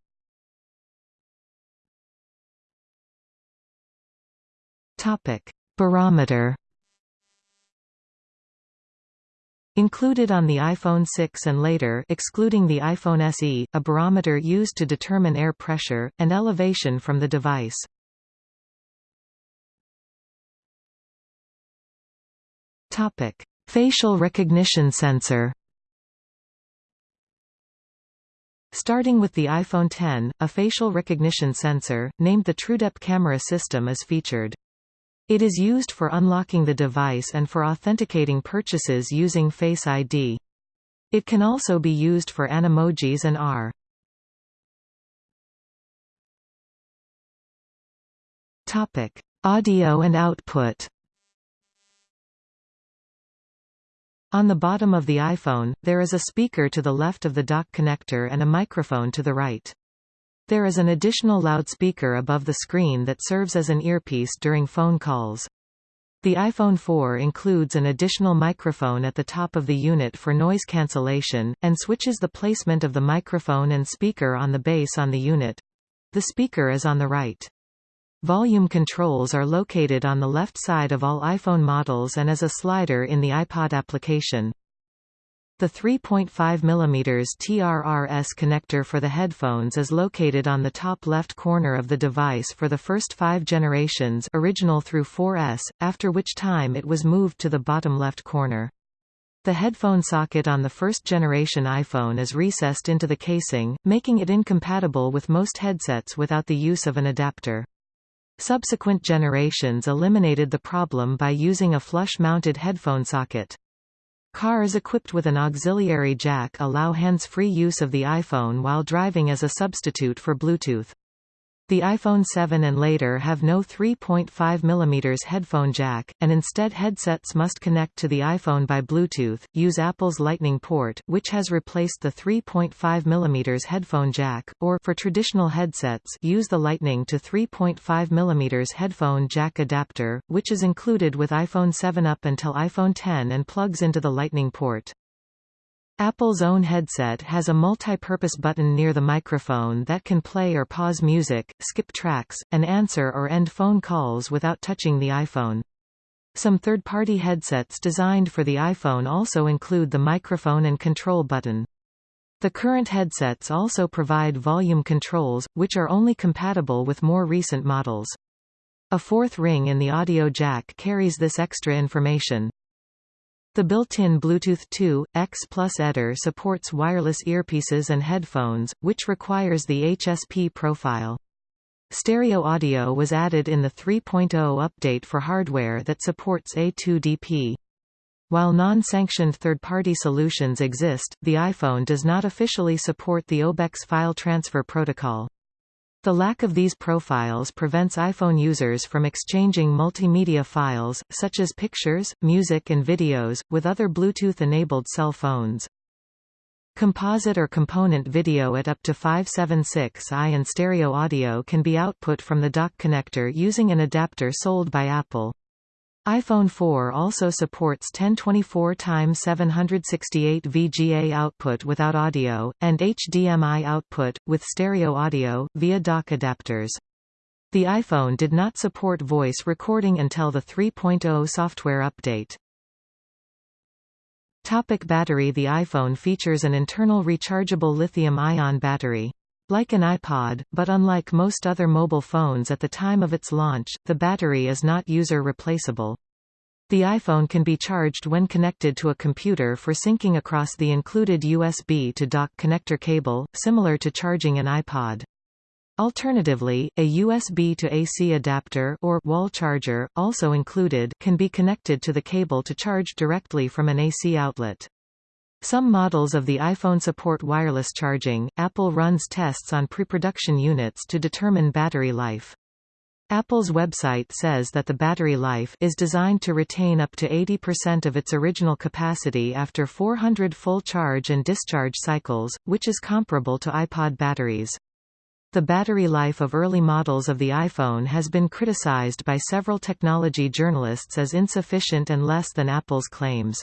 Topic: Barometer Included on the iPhone 6 and later excluding the iPhone SE, a barometer used to determine air pressure, and elevation from the device. Facial recognition sensor Starting with the iPhone 10, a facial recognition sensor, named the TrueDepth camera system is featured. It is used for unlocking the device and for authenticating purchases using Face ID. It can also be used for Animojis and AR. Topic: Audio and output. On the bottom of the iPhone, there is a speaker to the left of the dock connector and a microphone to the right. There is an additional loudspeaker above the screen that serves as an earpiece during phone calls. The iPhone 4 includes an additional microphone at the top of the unit for noise cancellation, and switches the placement of the microphone and speaker on the base on the unit. The speaker is on the right. Volume controls are located on the left side of all iPhone models and as a slider in the iPod application. The 3.5 mm TRRS connector for the headphones is located on the top left corner of the device for the first five generations original through 4S, after which time it was moved to the bottom left corner. The headphone socket on the first-generation iPhone is recessed into the casing, making it incompatible with most headsets without the use of an adapter. Subsequent generations eliminated the problem by using a flush-mounted headphone socket. Cars equipped with an auxiliary jack allow hands-free use of the iPhone while driving as a substitute for Bluetooth. The iPhone 7 and later have no 3.5 mm headphone jack, and instead headsets must connect to the iPhone by Bluetooth, use Apple's Lightning port, which has replaced the 3.5 mm headphone jack, or for traditional headsets use the Lightning to 3.5 mm headphone jack adapter, which is included with iPhone 7 up until iPhone 10 and plugs into the Lightning port. Apple's own headset has a multi-purpose button near the microphone that can play or pause music, skip tracks, and answer or end phone calls without touching the iPhone. Some third-party headsets designed for the iPhone also include the microphone and control button. The current headsets also provide volume controls, which are only compatible with more recent models. A fourth ring in the audio jack carries this extra information. The built-in Bluetooth 2, X Plus Eder supports wireless earpieces and headphones, which requires the HSP profile. Stereo audio was added in the 3.0 update for hardware that supports A2DP. While non-sanctioned third-party solutions exist, the iPhone does not officially support the OBEX file transfer protocol. The lack of these profiles prevents iPhone users from exchanging multimedia files, such as pictures, music and videos, with other Bluetooth-enabled cell phones. Composite or component video at up to 576i and stereo audio can be output from the dock connector using an adapter sold by Apple iPhone 4 also supports 1024x768 VGA output without audio, and HDMI output, with stereo audio, via dock adapters. The iPhone did not support voice recording until the 3.0 software update. Topic battery The iPhone features an internal rechargeable lithium-ion battery. Like an iPod, but unlike most other mobile phones at the time of its launch, the battery is not user replaceable. The iPhone can be charged when connected to a computer for syncing across the included USB to dock connector cable, similar to charging an iPod. Alternatively, a USB to AC adapter or wall charger, also included, can be connected to the cable to charge directly from an AC outlet. Some models of the iPhone support wireless charging. Apple runs tests on pre-production units to determine battery life. Apple's website says that the battery life is designed to retain up to 80% of its original capacity after 400 full charge and discharge cycles, which is comparable to iPod batteries. The battery life of early models of the iPhone has been criticized by several technology journalists as insufficient and less than Apple's claims.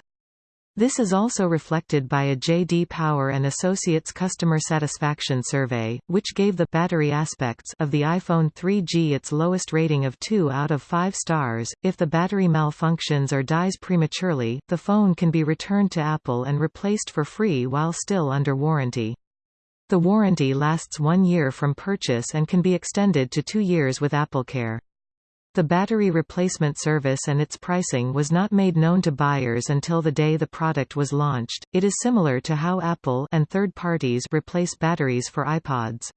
This is also reflected by a J.D. Power and Associates customer satisfaction survey, which gave the battery aspects of the iPhone 3G its lowest rating of 2 out of 5 stars. If the battery malfunctions or dies prematurely, the phone can be returned to Apple and replaced for free while still under warranty. The warranty lasts one year from purchase and can be extended to two years with AppleCare. The battery replacement service and its pricing was not made known to buyers until the day the product was launched. It is similar to how Apple and third parties replace batteries for iPods.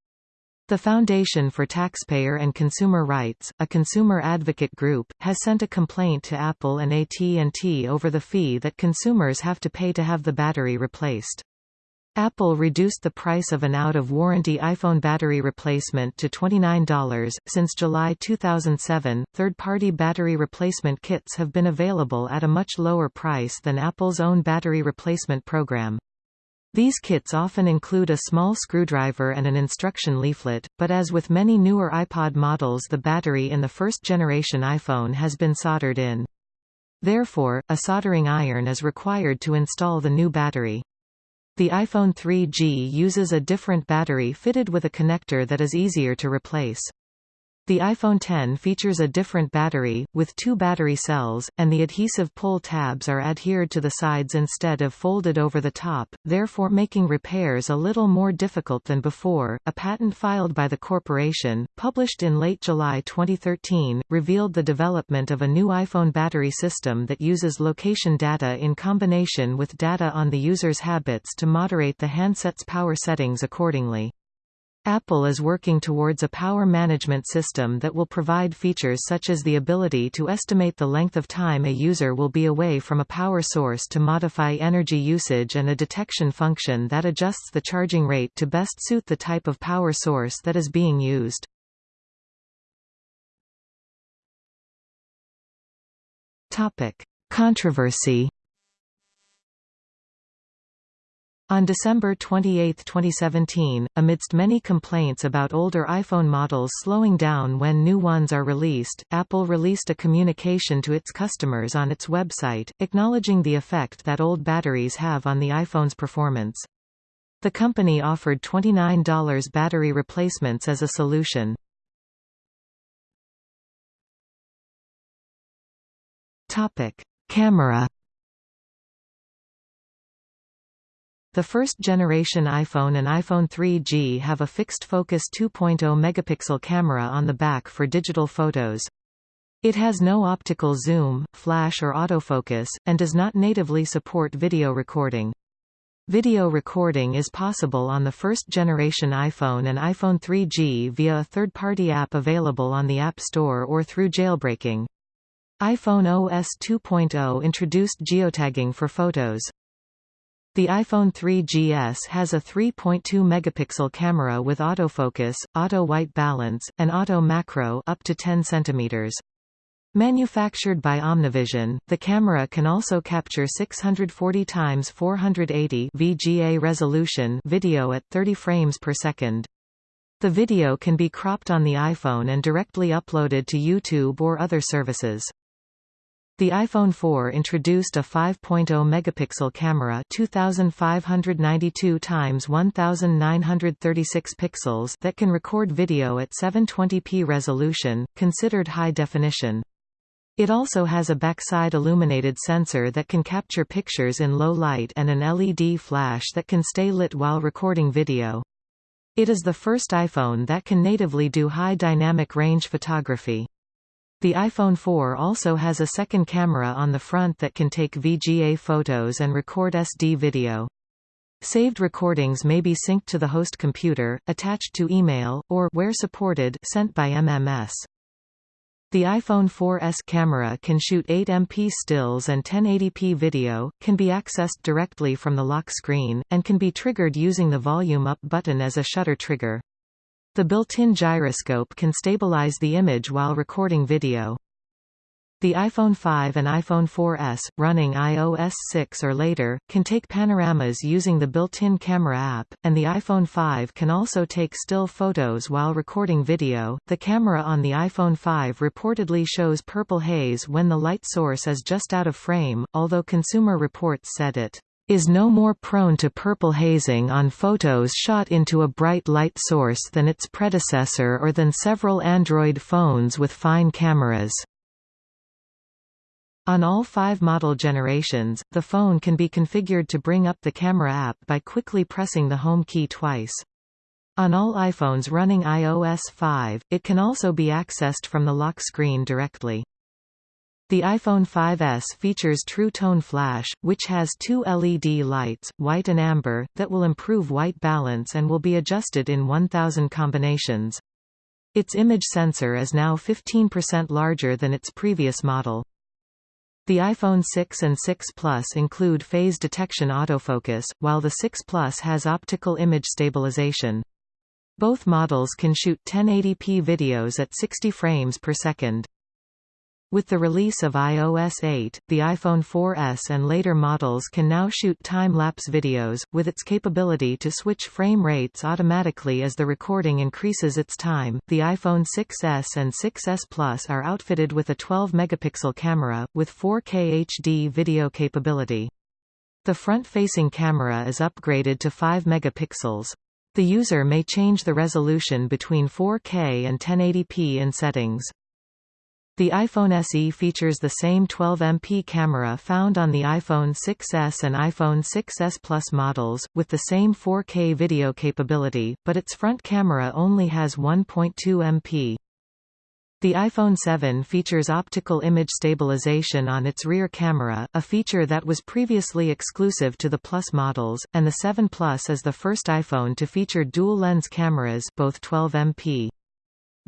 The Foundation for Taxpayer and Consumer Rights, a consumer advocate group, has sent a complaint to Apple and AT&T over the fee that consumers have to pay to have the battery replaced. Apple reduced the price of an out-of-warranty iPhone battery replacement to $29. Since July 2007, third-party battery replacement kits have been available at a much lower price than Apple's own battery replacement program. These kits often include a small screwdriver and an instruction leaflet, but as with many newer iPod models the battery in the first-generation iPhone has been soldered in. Therefore, a soldering iron is required to install the new battery. The iPhone 3G uses a different battery fitted with a connector that is easier to replace. The iPhone 10 features a different battery, with two battery cells, and the adhesive pull tabs are adhered to the sides instead of folded over the top, therefore making repairs a little more difficult than before. A patent filed by the corporation, published in late July 2013, revealed the development of a new iPhone battery system that uses location data in combination with data on the user's habits to moderate the handset's power settings accordingly. Apple is working towards a power management system that will provide features such as the ability to estimate the length of time a user will be away from a power source to modify energy usage and a detection function that adjusts the charging rate to best suit the type of power source that is being used. Topic. Controversy On December 28, 2017, amidst many complaints about older iPhone models slowing down when new ones are released, Apple released a communication to its customers on its website, acknowledging the effect that old batteries have on the iPhone's performance. The company offered $29 battery replacements as a solution. Topic. Camera The first-generation iPhone and iPhone 3G have a fixed-focus 2.0 megapixel camera on the back for digital photos. It has no optical zoom, flash or autofocus, and does not natively support video recording. Video recording is possible on the first-generation iPhone and iPhone 3G via a third-party app available on the App Store or through jailbreaking. iPhone OS 2.0 introduced geotagging for photos. The iPhone 3GS has a 3.2 megapixel camera with autofocus, auto white balance, and auto macro up to 10 centimeters. Manufactured by Omnivision, the camera can also capture 640 x 480 VGA resolution video at 30 frames per second. The video can be cropped on the iPhone and directly uploaded to YouTube or other services. The iPhone 4 introduced a 5.0 megapixel camera 2592 x 1936 pixels that can record video at 720p resolution, considered high definition. It also has a backside illuminated sensor that can capture pictures in low light and an LED flash that can stay lit while recording video. It is the first iPhone that can natively do high dynamic range photography. The iPhone 4 also has a second camera on the front that can take VGA photos and record SD video. Saved recordings may be synced to the host computer, attached to email, or where supported, sent by MMS. The iPhone 4S camera can shoot 8MP stills and 1080p video, can be accessed directly from the lock screen, and can be triggered using the volume up button as a shutter trigger. The built-in gyroscope can stabilize the image while recording video. The iPhone 5 and iPhone 4S, running iOS 6 or later, can take panoramas using the built-in camera app, and the iPhone 5 can also take still photos while recording video. The camera on the iPhone 5 reportedly shows purple haze when the light source is just out of frame, although Consumer Reports said it is no more prone to purple hazing on photos shot into a bright light source than its predecessor or than several Android phones with fine cameras. On all five model generations, the phone can be configured to bring up the camera app by quickly pressing the home key twice. On all iPhones running iOS 5, it can also be accessed from the lock screen directly. The iPhone 5S features True Tone Flash, which has two LED lights, white and amber, that will improve white balance and will be adjusted in 1000 combinations. Its image sensor is now 15% larger than its previous model. The iPhone 6 and 6 Plus include phase detection autofocus, while the 6 Plus has optical image stabilization. Both models can shoot 1080p videos at 60 frames per second. With the release of iOS 8, the iPhone 4S and later models can now shoot time-lapse videos, with its capability to switch frame rates automatically as the recording increases its time. The iPhone 6s and 6s Plus are outfitted with a 12-megapixel camera, with 4K HD video capability. The front-facing camera is upgraded to 5 megapixels. The user may change the resolution between 4K and 1080p in settings. The iPhone SE features the same 12MP camera found on the iPhone 6s and iPhone 6s Plus models, with the same 4K video capability, but its front camera only has 1.2MP. The iPhone 7 features optical image stabilization on its rear camera, a feature that was previously exclusive to the Plus models, and the 7 Plus is the first iPhone to feature dual-lens cameras both 12MP.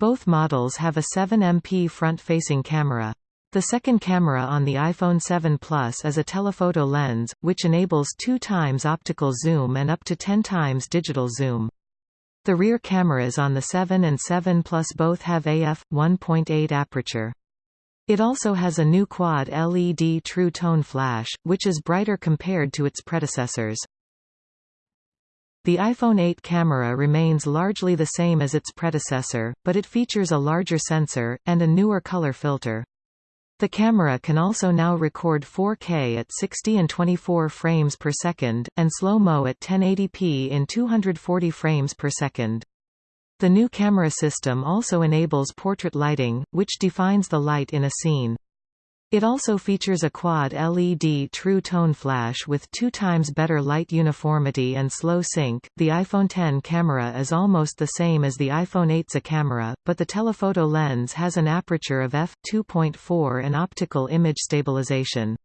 Both models have a 7MP front-facing camera. The second camera on the iPhone 7 Plus is a telephoto lens, which enables 2 times optical zoom and up to 10 times digital zoom. The rear cameras on the 7 and 7 Plus both have AF 1.8 aperture. It also has a new quad LED True Tone flash, which is brighter compared to its predecessors. The iPhone 8 camera remains largely the same as its predecessor, but it features a larger sensor, and a newer color filter. The camera can also now record 4K at 60 and 24 frames per second, and slow-mo at 1080p in 240 frames per second. The new camera system also enables portrait lighting, which defines the light in a scene. It also features a quad LED True Tone flash with two times better light uniformity and slow sync. The iPhone 10 camera is almost the same as the iPhone 8's camera, but the telephoto lens has an aperture of f2.4 and optical image stabilization.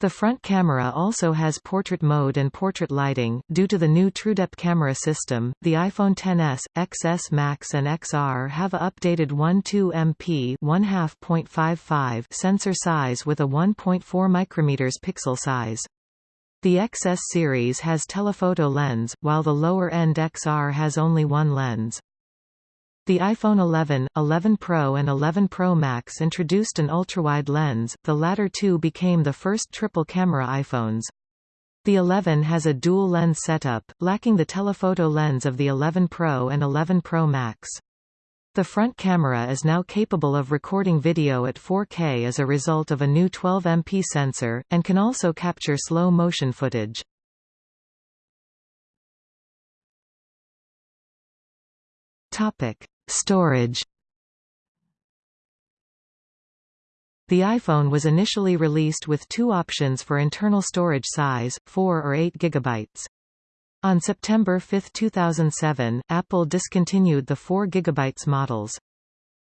The front camera also has portrait mode and portrait lighting. Due to the new TrueDepth camera system, the iPhone XS, XS Max and XR have a updated 12 MP 1/2.55 sensor size with a 1.4 micrometers pixel size. The XS series has telephoto lens, while the lower-end XR has only one lens. The iPhone 11, 11 Pro and 11 Pro Max introduced an ultrawide lens, the latter two became the first triple-camera iPhones. The 11 has a dual-lens setup, lacking the telephoto lens of the 11 Pro and 11 Pro Max. The front camera is now capable of recording video at 4K as a result of a new 12MP sensor, and can also capture slow-motion footage. Topic: Storage The iPhone was initially released with two options for internal storage size, 4 or 8 GB. On September 5, 2007, Apple discontinued the 4 GB models.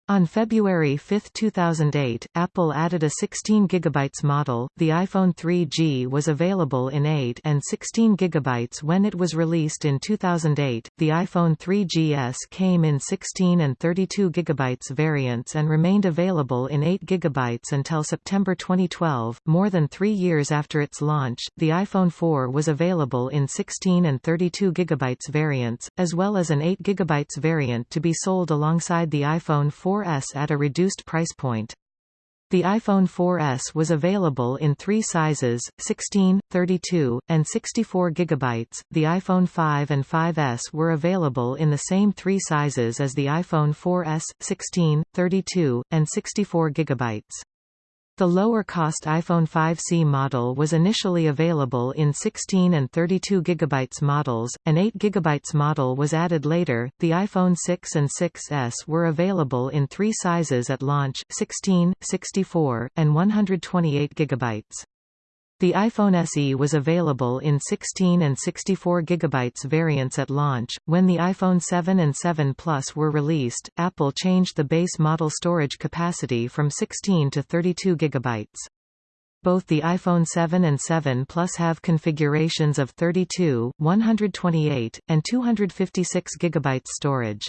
On February 5, 2008, Apple added a 16 GB model. The iPhone 3G was available in 8 and 16 GB when it was released in 2008. The iPhone 3GS came in 16 and 32 GB variants and remained available in 8 GB until September 2012. More than 3 years after its launch, the iPhone 4 was available in 16 and 32 GB variants, as well as an 8 GB variant to be sold alongside the iPhone 4 4S at a reduced price point. The iPhone 4S was available in three sizes, 16, 32, and 64 GB. The iPhone 5 and 5S were available in the same three sizes as the iPhone 4S, 16, 32, and 64 GB. The lower-cost iPhone 5C model was initially available in 16 and 32 GB models, an 8 GB model was added later. The iPhone 6 and 6S were available in three sizes at launch: 16, 64, and 128 GB. The iPhone SE was available in 16 and 64 GB variants at launch. When the iPhone 7 and 7 Plus were released, Apple changed the base model storage capacity from 16 to 32 GB. Both the iPhone 7 and 7 Plus have configurations of 32, 128, and 256 GB storage.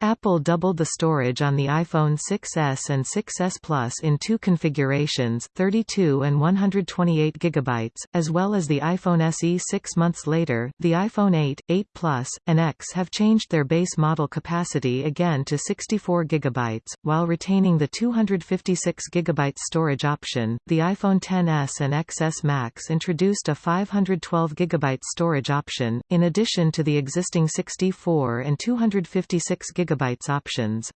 Apple doubled the storage on the iPhone 6s and 6s Plus in two configurations 32 and 128 GB, as well as the iPhone SE six months later. The iPhone 8, 8 Plus, and X have changed their base model capacity again to 64 GB, while retaining the 256 GB storage option. The iPhone 10s and XS Max introduced a 512 GB storage option, in addition to the existing 64 and 256 GB GB options.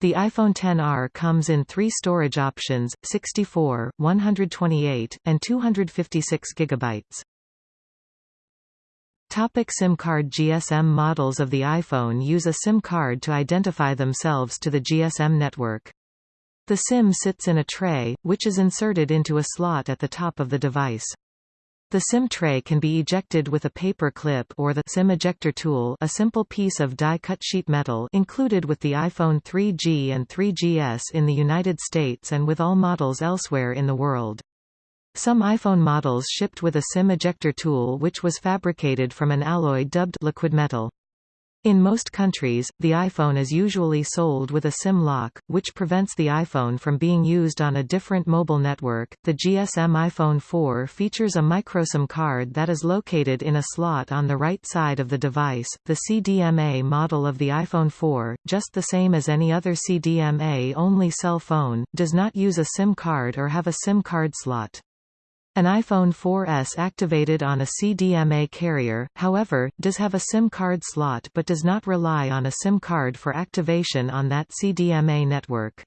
The iPhone XR comes in three storage options, 64, 128, and 256 GB. Topic SIM card GSM models of the iPhone use a SIM card to identify themselves to the GSM network. The SIM sits in a tray, which is inserted into a slot at the top of the device. The SIM tray can be ejected with a paper clip or the SIM ejector tool a simple piece of die-cut sheet metal included with the iPhone 3G and 3GS in the United States and with all models elsewhere in the world. Some iPhone models shipped with a SIM ejector tool which was fabricated from an alloy dubbed liquid metal. In most countries, the iPhone is usually sold with a SIM lock, which prevents the iPhone from being used on a different mobile network. The GSM iPhone 4 features a microSIM card that is located in a slot on the right side of the device. The CDMA model of the iPhone 4, just the same as any other CDMA only cell phone, does not use a SIM card or have a SIM card slot. An iPhone 4S activated on a CDMA carrier, however, does have a SIM card slot but does not rely on a SIM card for activation on that CDMA network.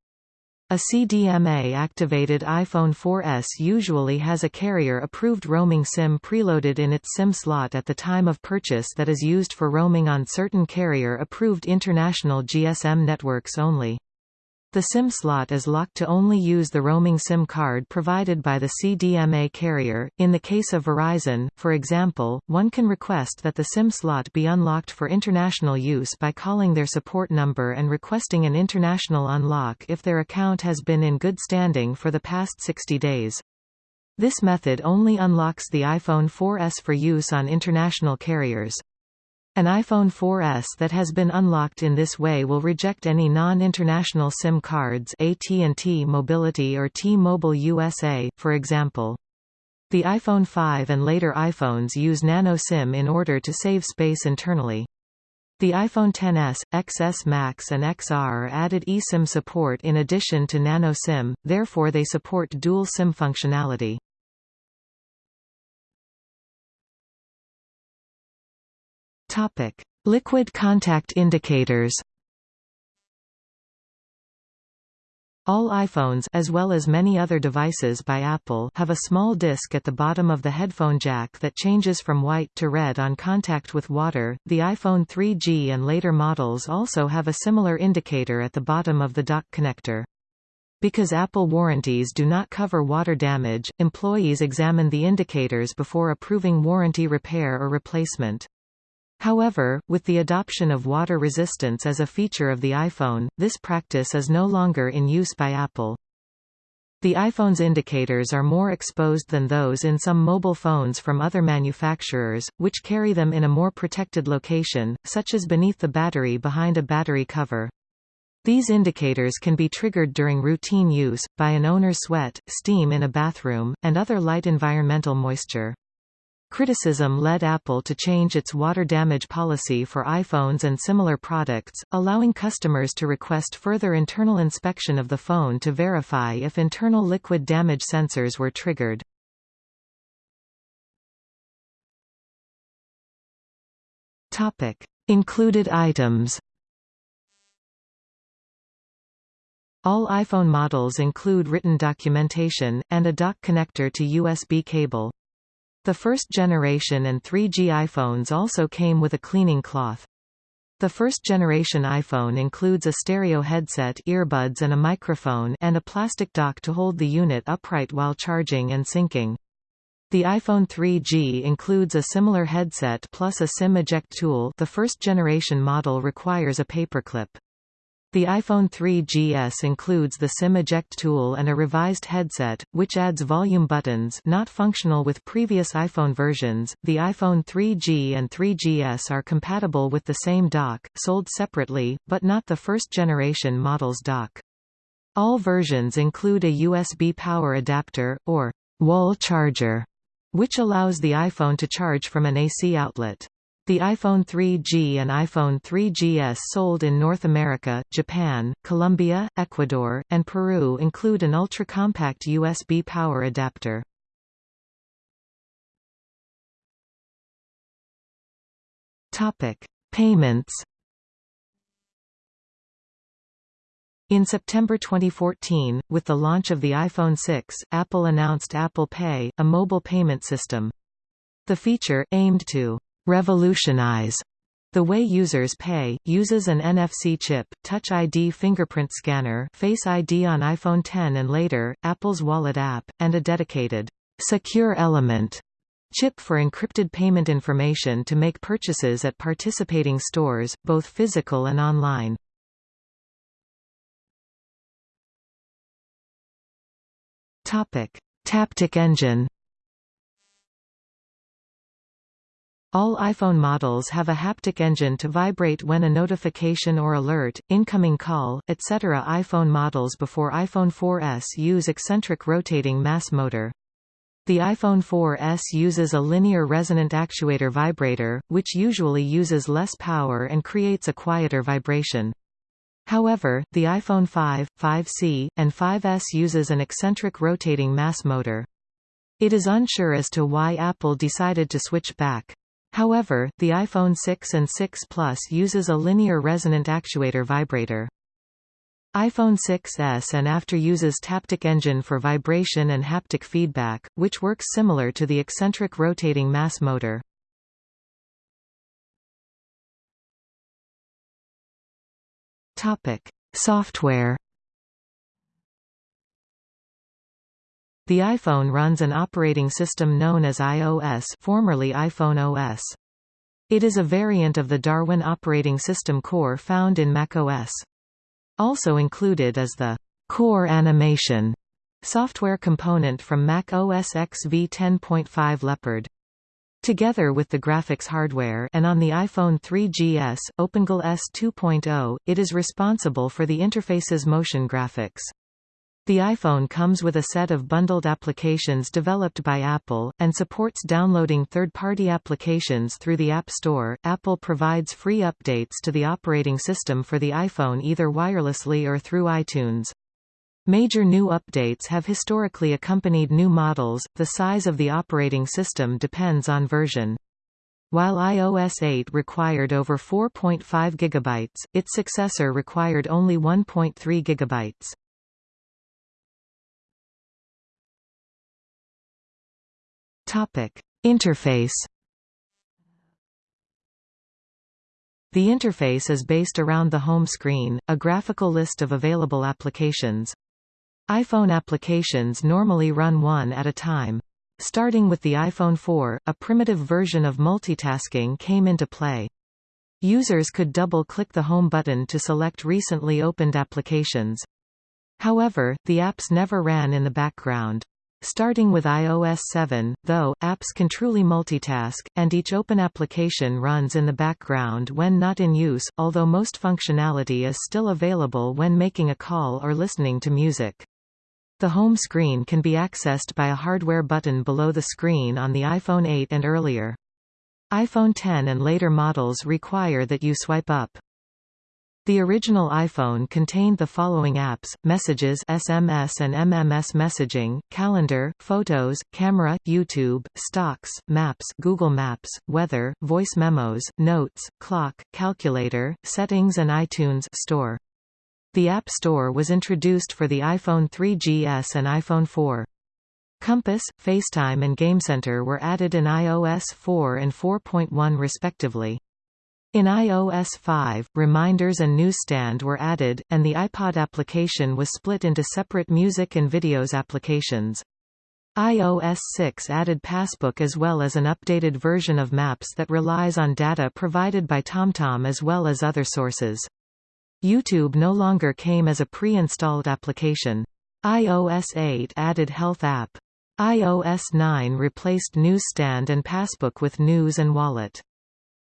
A CDMA-activated iPhone 4S usually has a carrier-approved roaming SIM preloaded in its SIM slot at the time of purchase that is used for roaming on certain carrier-approved international GSM networks only. The SIM slot is locked to only use the roaming SIM card provided by the CDMA carrier. In the case of Verizon, for example, one can request that the SIM slot be unlocked for international use by calling their support number and requesting an international unlock if their account has been in good standing for the past 60 days. This method only unlocks the iPhone 4S for use on international carriers. An iPhone 4S that has been unlocked in this way will reject any non-international SIM cards AT&T Mobility or T-Mobile USA, for example. The iPhone 5 and later iPhones use Nano SIM in order to save space internally. The iPhone XS, XS Max and XR added eSIM support in addition to Nano SIM, therefore they support dual SIM functionality. Topic: Liquid contact indicators. All iPhones as well as many other devices by Apple have a small disc at the bottom of the headphone jack that changes from white to red on contact with water. The iPhone 3G and later models also have a similar indicator at the bottom of the dock connector. Because Apple warranties do not cover water damage, employees examine the indicators before approving warranty repair or replacement. However, with the adoption of water resistance as a feature of the iPhone, this practice is no longer in use by Apple. The iPhone's indicators are more exposed than those in some mobile phones from other manufacturers, which carry them in a more protected location, such as beneath the battery behind a battery cover. These indicators can be triggered during routine use, by an owner's sweat, steam in a bathroom, and other light environmental moisture. Criticism led Apple to change its water damage policy for iPhones and similar products, allowing customers to request further internal inspection of the phone to verify if internal liquid damage sensors were triggered. Topic: Included items. All iPhone models include written documentation, and a dock connector to USB cable. The first generation and 3G iPhones also came with a cleaning cloth. The first generation iPhone includes a stereo headset earbuds and a microphone and a plastic dock to hold the unit upright while charging and syncing. The iPhone 3G includes a similar headset plus a SIM eject tool the first generation model requires a paperclip. The iPhone 3GS includes the SIM eject tool and a revised headset, which adds volume buttons not functional with previous iPhone versions. The iPhone 3G and 3GS are compatible with the same dock, sold separately, but not the first generation model's dock. All versions include a USB power adapter, or wall charger, which allows the iPhone to charge from an AC outlet. The iPhone 3G and iPhone 3GS sold in North America, Japan, Colombia, Ecuador, and Peru include an ultra-compact USB power adapter. Topic: Payments. In September 2014, with the launch of the iPhone 6, Apple announced Apple Pay, a mobile payment system. The feature, aimed to revolutionize the way users pay, uses an NFC chip, Touch ID fingerprint scanner Face ID on iPhone 10 and later, Apple's Wallet app, and a dedicated secure element chip for encrypted payment information to make purchases at participating stores, both physical and online. Taptic engine All iPhone models have a haptic engine to vibrate when a notification or alert, incoming call, etc. iPhone models before iPhone 4S use eccentric rotating mass motor. The iPhone 4S uses a linear resonant actuator vibrator, which usually uses less power and creates a quieter vibration. However, the iPhone 5, 5C, and 5S uses an eccentric rotating mass motor. It is unsure as to why Apple decided to switch back. However, the iPhone 6 and 6 Plus uses a linear resonant actuator vibrator. iPhone 6s and after uses Taptic Engine for vibration and haptic feedback, which works similar to the eccentric rotating mass motor. Topic: Software The iPhone runs an operating system known as iOS formerly iPhone OS. It is a variant of the Darwin operating system core found in macOS. Also included is the Core Animation software component from Mac OS X v10.5 Leopard. Together with the graphics hardware and on the iPhone 3GS, OpenGL ES 2.0, it is responsible for the interface's motion graphics. The iPhone comes with a set of bundled applications developed by Apple, and supports downloading third-party applications through the App Store. Apple provides free updates to the operating system for the iPhone either wirelessly or through iTunes. Major new updates have historically accompanied new models, the size of the operating system depends on version. While iOS 8 required over 4.5 GB, its successor required only 1.3 GB. Topic: Interface. The interface is based around the home screen, a graphical list of available applications. iPhone applications normally run one at a time. Starting with the iPhone 4, a primitive version of multitasking came into play. Users could double-click the Home button to select recently opened applications. However, the apps never ran in the background. Starting with iOS 7, though, apps can truly multitask, and each open application runs in the background when not in use, although most functionality is still available when making a call or listening to music. The home screen can be accessed by a hardware button below the screen on the iPhone 8 and earlier. iPhone 10 and later models require that you swipe up. The original iPhone contained the following apps, Messages SMS and MMS messaging, Calendar, Photos, Camera, YouTube, Stocks, Maps Google Maps, Weather, Voice Memos, Notes, Clock, Calculator, Settings and iTunes Store. The App Store was introduced for the iPhone 3GS and iPhone 4. Compass, FaceTime and GameCenter were added in iOS 4 and 4.1 respectively. In iOS 5, reminders and newsstand were added, and the iPod application was split into separate music and videos applications. iOS 6 added Passbook as well as an updated version of Maps that relies on data provided by TomTom as well as other sources. YouTube no longer came as a pre-installed application. iOS 8 added Health app. iOS 9 replaced Newsstand and Passbook with News and Wallet.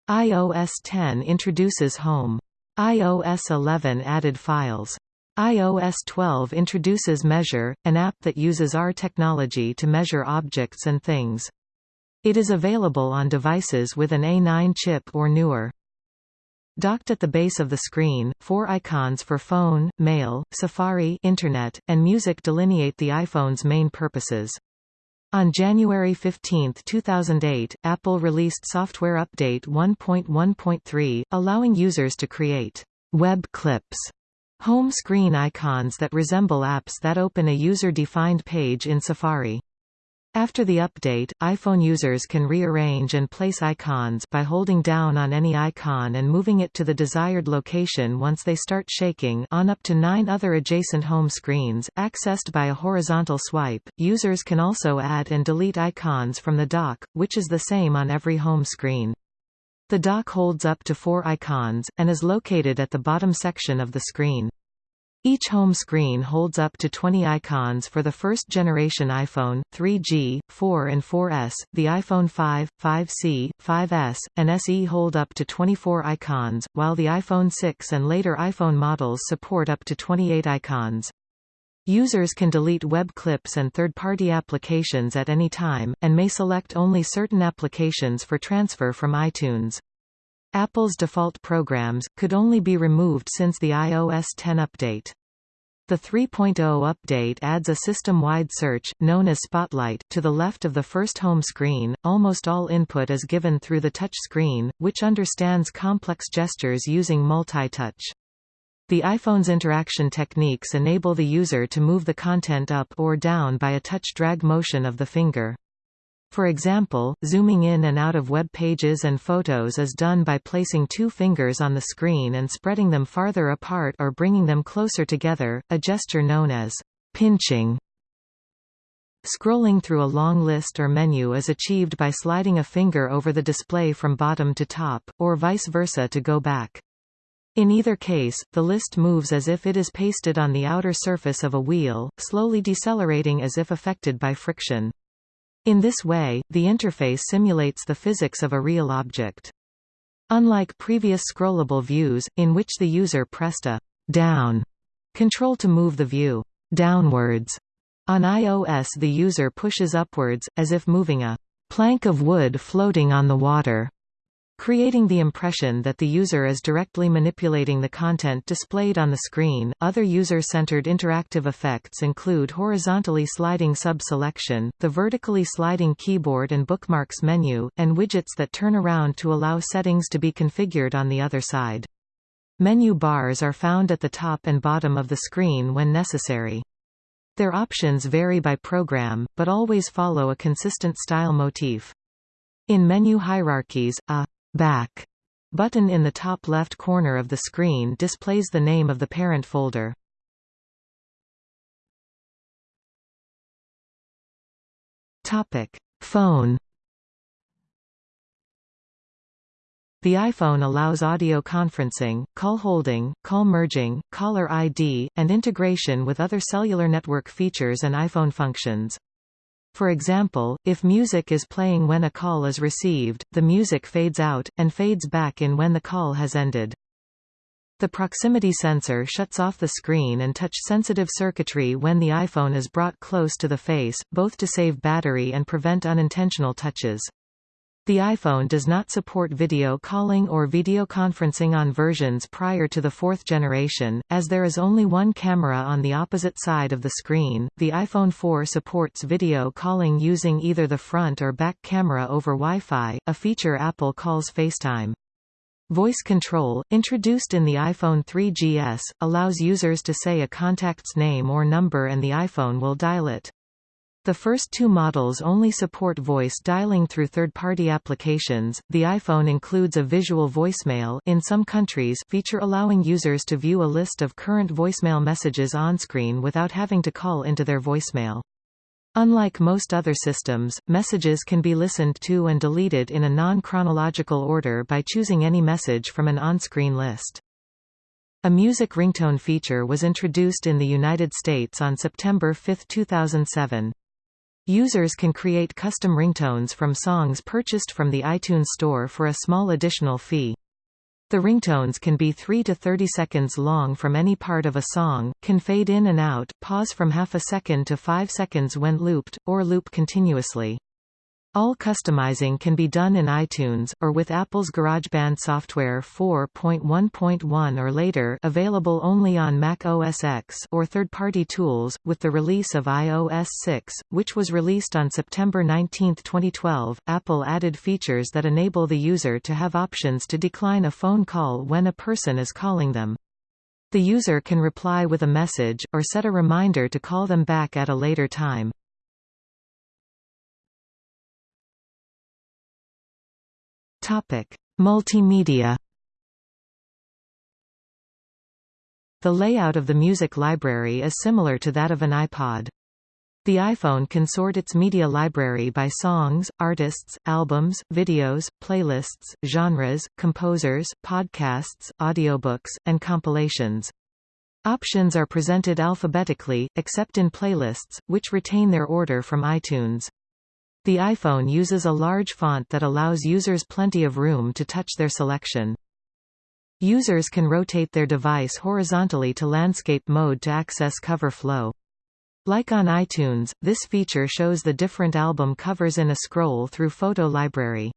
iOS 10 introduces Home. iOS 11 added Files. iOS 12 introduces Measure, an app that uses AR technology to measure objects and things. It is available on devices with an A9 chip or newer. Docked at the base of the screen, four icons for phone, mail, Safari Internet, and music delineate the iPhone's main purposes. On January 15, 2008, Apple released Software Update 1.1.3, allowing users to create web clips, home screen icons that resemble apps that open a user-defined page in Safari. After the update, iPhone users can rearrange and place icons by holding down on any icon and moving it to the desired location once they start shaking on up to nine other adjacent home screens, accessed by a horizontal swipe. Users can also add and delete icons from the dock, which is the same on every home screen. The dock holds up to four icons, and is located at the bottom section of the screen. Each home screen holds up to 20 icons for the first-generation iPhone, 3G, 4 and 4S, the iPhone 5, 5C, 5S, and SE hold up to 24 icons, while the iPhone 6 and later iPhone models support up to 28 icons. Users can delete web clips and third-party applications at any time, and may select only certain applications for transfer from iTunes. Apple's default programs, could only be removed since the iOS 10 update. The 3.0 update adds a system-wide search, known as Spotlight, to the left of the first home screen. Almost all input is given through the touch screen, which understands complex gestures using multi-touch. The iPhone's interaction techniques enable the user to move the content up or down by a touch drag motion of the finger. For example, zooming in and out of web pages and photos is done by placing two fingers on the screen and spreading them farther apart or bringing them closer together, a gesture known as pinching. Scrolling through a long list or menu is achieved by sliding a finger over the display from bottom to top, or vice versa to go back. In either case, the list moves as if it is pasted on the outer surface of a wheel, slowly decelerating as if affected by friction. In this way, the interface simulates the physics of a real object. Unlike previous scrollable views, in which the user pressed a down control to move the view downwards, on iOS the user pushes upwards, as if moving a plank of wood floating on the water creating the impression that the user is directly manipulating the content displayed on the screen. Other user-centered interactive effects include horizontally sliding sub-selection, the vertically sliding keyboard and bookmarks menu, and widgets that turn around to allow settings to be configured on the other side. Menu bars are found at the top and bottom of the screen when necessary. Their options vary by program, but always follow a consistent style motif. In menu hierarchies, a Back button in the top left corner of the screen displays the name of the parent folder. Topic: Phone The iPhone allows audio conferencing, call holding, call merging, caller ID, and integration with other cellular network features and iPhone functions. For example, if music is playing when a call is received, the music fades out, and fades back in when the call has ended. The proximity sensor shuts off the screen and touch-sensitive circuitry when the iPhone is brought close to the face, both to save battery and prevent unintentional touches. The iPhone does not support video calling or video conferencing on versions prior to the fourth generation, as there is only one camera on the opposite side of the screen. The iPhone 4 supports video calling using either the front or back camera over Wi-Fi, a feature Apple calls FaceTime. Voice control, introduced in the iPhone 3GS, allows users to say a contact's name or number and the iPhone will dial it. The first two models only support voice dialing through third-party applications. The iPhone includes a visual voicemail in some countries feature allowing users to view a list of current voicemail messages on-screen without having to call into their voicemail. Unlike most other systems, messages can be listened to and deleted in a non-chronological order by choosing any message from an on-screen list. A music ringtone feature was introduced in the United States on September 5, 2007. Users can create custom ringtones from songs purchased from the iTunes Store for a small additional fee. The ringtones can be 3 to 30 seconds long from any part of a song, can fade in and out, pause from half a second to 5 seconds when looped, or loop continuously. All customizing can be done in iTunes, or with Apple's GarageBand software 4.1.1 or later available only on Mac OS X or third-party tools, with the release of iOS 6, which was released on September 19, 2012, Apple added features that enable the user to have options to decline a phone call when a person is calling them. The user can reply with a message, or set a reminder to call them back at a later time. Topic: Multimedia. The layout of the music library is similar to that of an iPod. The iPhone can sort its media library by songs, artists, albums, videos, playlists, genres, composers, podcasts, audiobooks, and compilations. Options are presented alphabetically, except in playlists, which retain their order from iTunes. The iPhone uses a large font that allows users plenty of room to touch their selection. Users can rotate their device horizontally to landscape mode to access cover flow. Like on iTunes, this feature shows the different album covers in a scroll through photo library.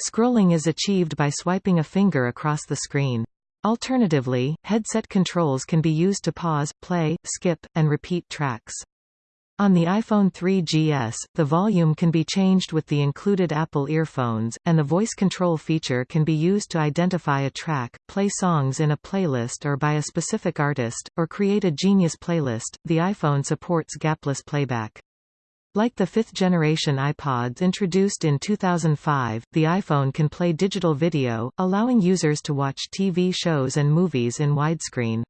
Scrolling is achieved by swiping a finger across the screen. Alternatively, headset controls can be used to pause, play, skip, and repeat tracks. On the iPhone 3GS, the volume can be changed with the included Apple earphones, and the voice control feature can be used to identify a track, play songs in a playlist or by a specific artist, or create a Genius playlist. The iPhone supports gapless playback. Like the fifth-generation iPods introduced in 2005, the iPhone can play digital video, allowing users to watch TV shows and movies in widescreen.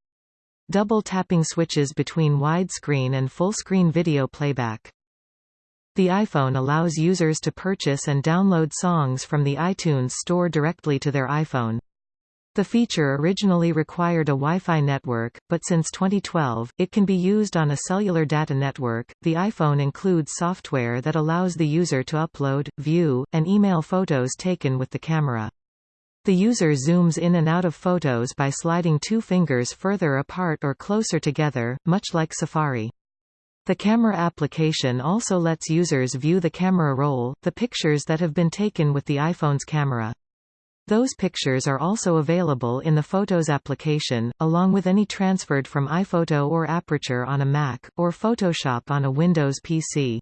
Double tapping switches between widescreen and full-screen video playback. The iPhone allows users to purchase and download songs from the iTunes Store directly to their iPhone. The feature originally required a Wi-Fi network, but since 2012, it can be used on a cellular data network. The iPhone includes software that allows the user to upload, view, and email photos taken with the camera. The user zooms in and out of photos by sliding two fingers further apart or closer together, much like Safari. The camera application also lets users view the camera roll, the pictures that have been taken with the iPhone's camera. Those pictures are also available in the Photos application, along with any transferred from iPhoto or Aperture on a Mac, or Photoshop on a Windows PC.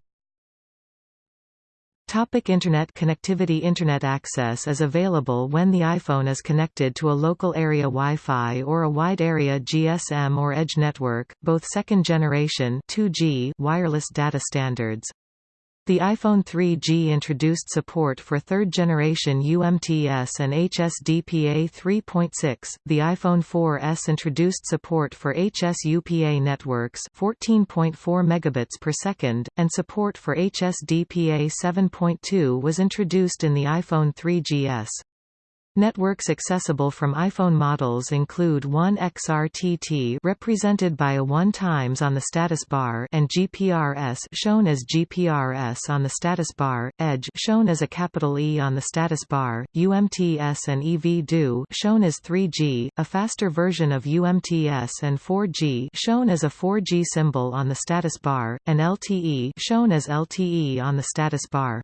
Topic Internet connectivity Internet access is available when the iPhone is connected to a local area Wi-Fi or a wide area GSM or Edge network, both second-generation 2G wireless data standards. The iPhone 3G introduced support for third-generation UMTS and HSDPA 3.6. The iPhone 4S introduced support for HSUPA networks 14.4 megabits per second, and support for HSDPA 7.2 was introduced in the iPhone 3GS. Networks accessible from iPhone models include 1XRTT represented by a 1 times on the status bar and GPRS shown as GPRS on the status bar, Edge shown as a capital E on the status bar, UMTS and EV-DO shown as 3G, a faster version of UMTS and 4G shown as a 4G symbol on the status bar, and LTE shown as LTE on the status bar.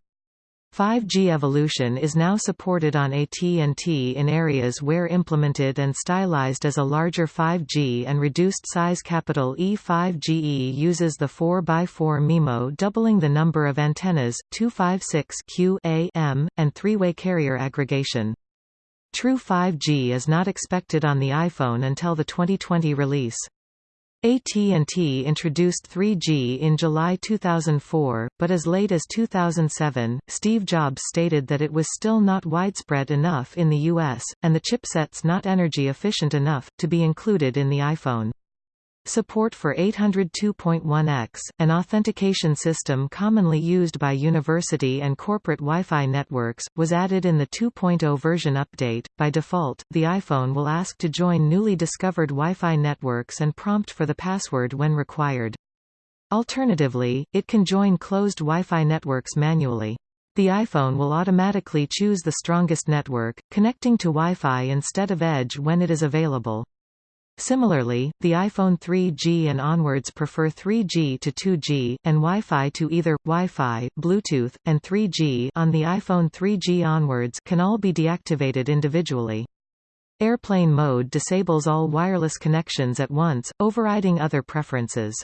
5G evolution is now supported on AT&T in areas where implemented and stylized as a larger 5G and reduced size capital E 5GE uses the 4x4 MIMO doubling the number of antennas, 256 Q A M, and three-way carrier aggregation. True 5G is not expected on the iPhone until the 2020 release. AT&T introduced 3G in July 2004, but as late as 2007, Steve Jobs stated that it was still not widespread enough in the US, and the chipsets not energy efficient enough, to be included in the iPhone. Support for 802.1x, an authentication system commonly used by university and corporate Wi-Fi networks, was added in the 2.0 version update. By default, the iPhone will ask to join newly discovered Wi-Fi networks and prompt for the password when required. Alternatively, it can join closed Wi-Fi networks manually. The iPhone will automatically choose the strongest network, connecting to Wi-Fi instead of Edge when it is available. Similarly, the iPhone 3G and onwards prefer 3G to 2G, and Wi-Fi to either, Wi-Fi, Bluetooth, and 3G on the iPhone 3G onwards can all be deactivated individually. Airplane mode disables all wireless connections at once, overriding other preferences.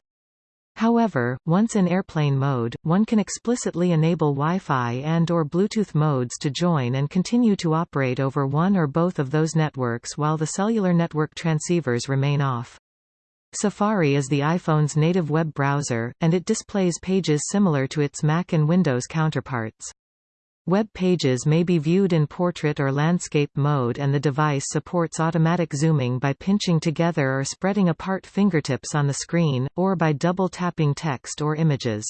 However, once in airplane mode, one can explicitly enable Wi-Fi and or Bluetooth modes to join and continue to operate over one or both of those networks while the cellular network transceivers remain off. Safari is the iPhone's native web browser, and it displays pages similar to its Mac and Windows counterparts. Web pages may be viewed in portrait or landscape mode and the device supports automatic zooming by pinching together or spreading apart fingertips on the screen, or by double-tapping text or images.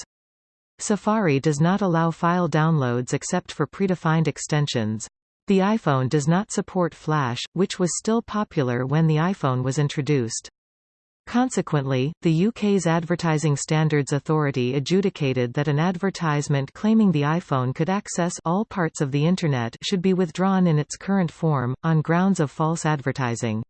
Safari does not allow file downloads except for predefined extensions. The iPhone does not support Flash, which was still popular when the iPhone was introduced. Consequently, the UK's Advertising Standards Authority adjudicated that an advertisement claiming the iPhone could access all parts of the Internet should be withdrawn in its current form, on grounds of false advertising.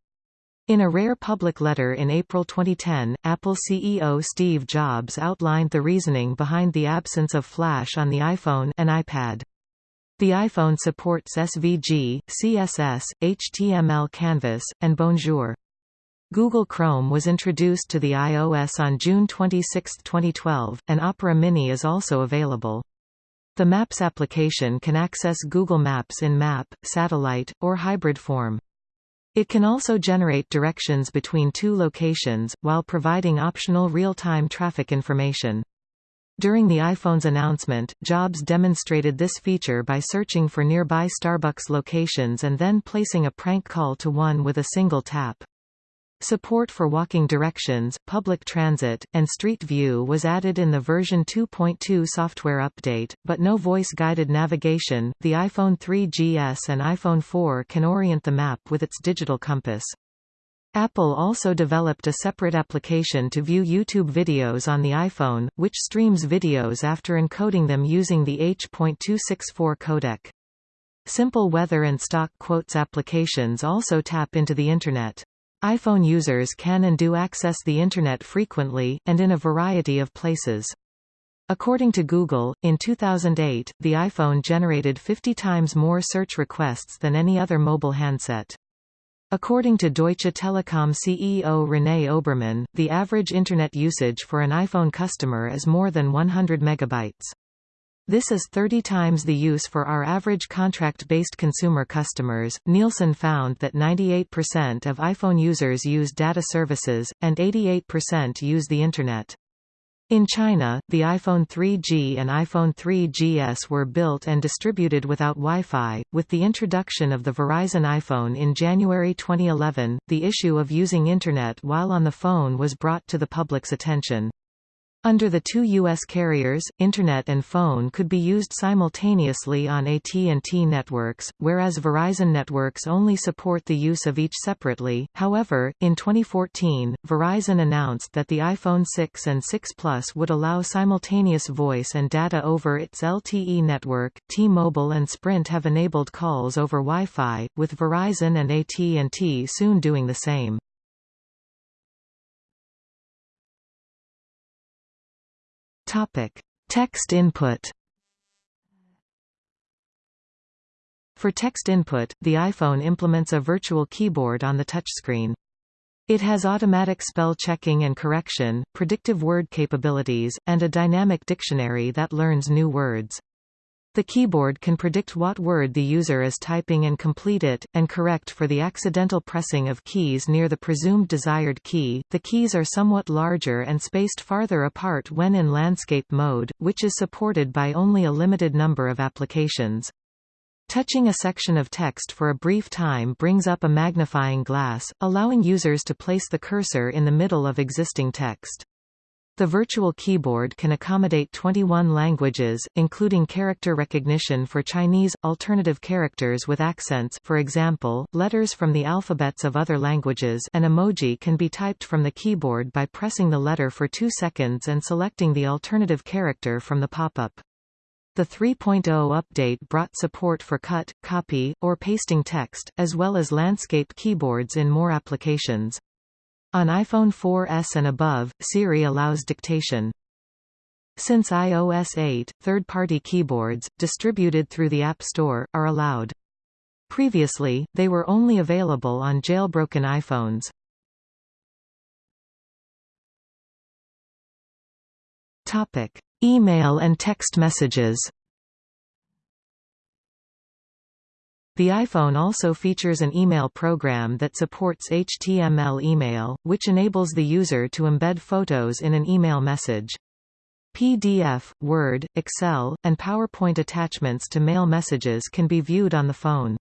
In a rare public letter in April 2010, Apple CEO Steve Jobs outlined the reasoning behind the absence of Flash on the iPhone and iPad. The iPhone supports SVG, CSS, HTML Canvas, and Bonjour. Google Chrome was introduced to the iOS on June 26, 2012, and Opera Mini is also available. The Maps application can access Google Maps in map, satellite, or hybrid form. It can also generate directions between two locations, while providing optional real-time traffic information. During the iPhone's announcement, Jobs demonstrated this feature by searching for nearby Starbucks locations and then placing a prank call to one with a single tap. Support for walking directions, public transit, and Street View was added in the version 2.2 software update, but no voice-guided navigation. The iPhone 3GS and iPhone 4 can orient the map with its digital compass. Apple also developed a separate application to view YouTube videos on the iPhone, which streams videos after encoding them using the H.264 codec. Simple weather and stock quotes applications also tap into the Internet iPhone users can and do access the Internet frequently, and in a variety of places. According to Google, in 2008, the iPhone generated 50 times more search requests than any other mobile handset. According to Deutsche Telekom CEO René Obermann, the average Internet usage for an iPhone customer is more than 100 megabytes. This is 30 times the use for our average contract-based consumer customers. Nielsen found that 98% of iPhone users use data services, and 88% use the Internet. In China, the iPhone 3G and iPhone 3GS were built and distributed without Wi-Fi. With the introduction of the Verizon iPhone in January 2011, the issue of using Internet while on the phone was brought to the public's attention. Under the two U.S. carriers, Internet and phone could be used simultaneously on AT&T networks, whereas Verizon networks only support the use of each separately. However, in 2014, Verizon announced that the iPhone 6 and 6 Plus would allow simultaneous voice and data over its LTE network. T-Mobile and Sprint have enabled calls over Wi-Fi, with Verizon and AT&T soon doing the same. Topic: Text input. For text input, the iPhone implements a virtual keyboard on the touchscreen. It has automatic spell checking and correction, predictive word capabilities, and a dynamic dictionary that learns new words. The keyboard can predict what word the user is typing and complete it, and correct for the accidental pressing of keys near the presumed desired key. The keys are somewhat larger and spaced farther apart when in landscape mode, which is supported by only a limited number of applications. Touching a section of text for a brief time brings up a magnifying glass, allowing users to place the cursor in the middle of existing text. The virtual keyboard can accommodate 21 languages, including character recognition for Chinese, alternative characters with accents for example, letters from the alphabets of other languages an emoji can be typed from the keyboard by pressing the letter for two seconds and selecting the alternative character from the pop-up. The 3.0 update brought support for cut, copy, or pasting text, as well as landscape keyboards in more applications. On iPhone 4S and above, Siri allows dictation. Since iOS 8, third-party keyboards, distributed through the App Store, are allowed. Previously, they were only available on jailbroken iPhones. Topic: Email and text messages. The iPhone also features an email program that supports HTML email, which enables the user to embed photos in an email message. PDF, Word, Excel, and PowerPoint attachments to mail messages can be viewed on the phone.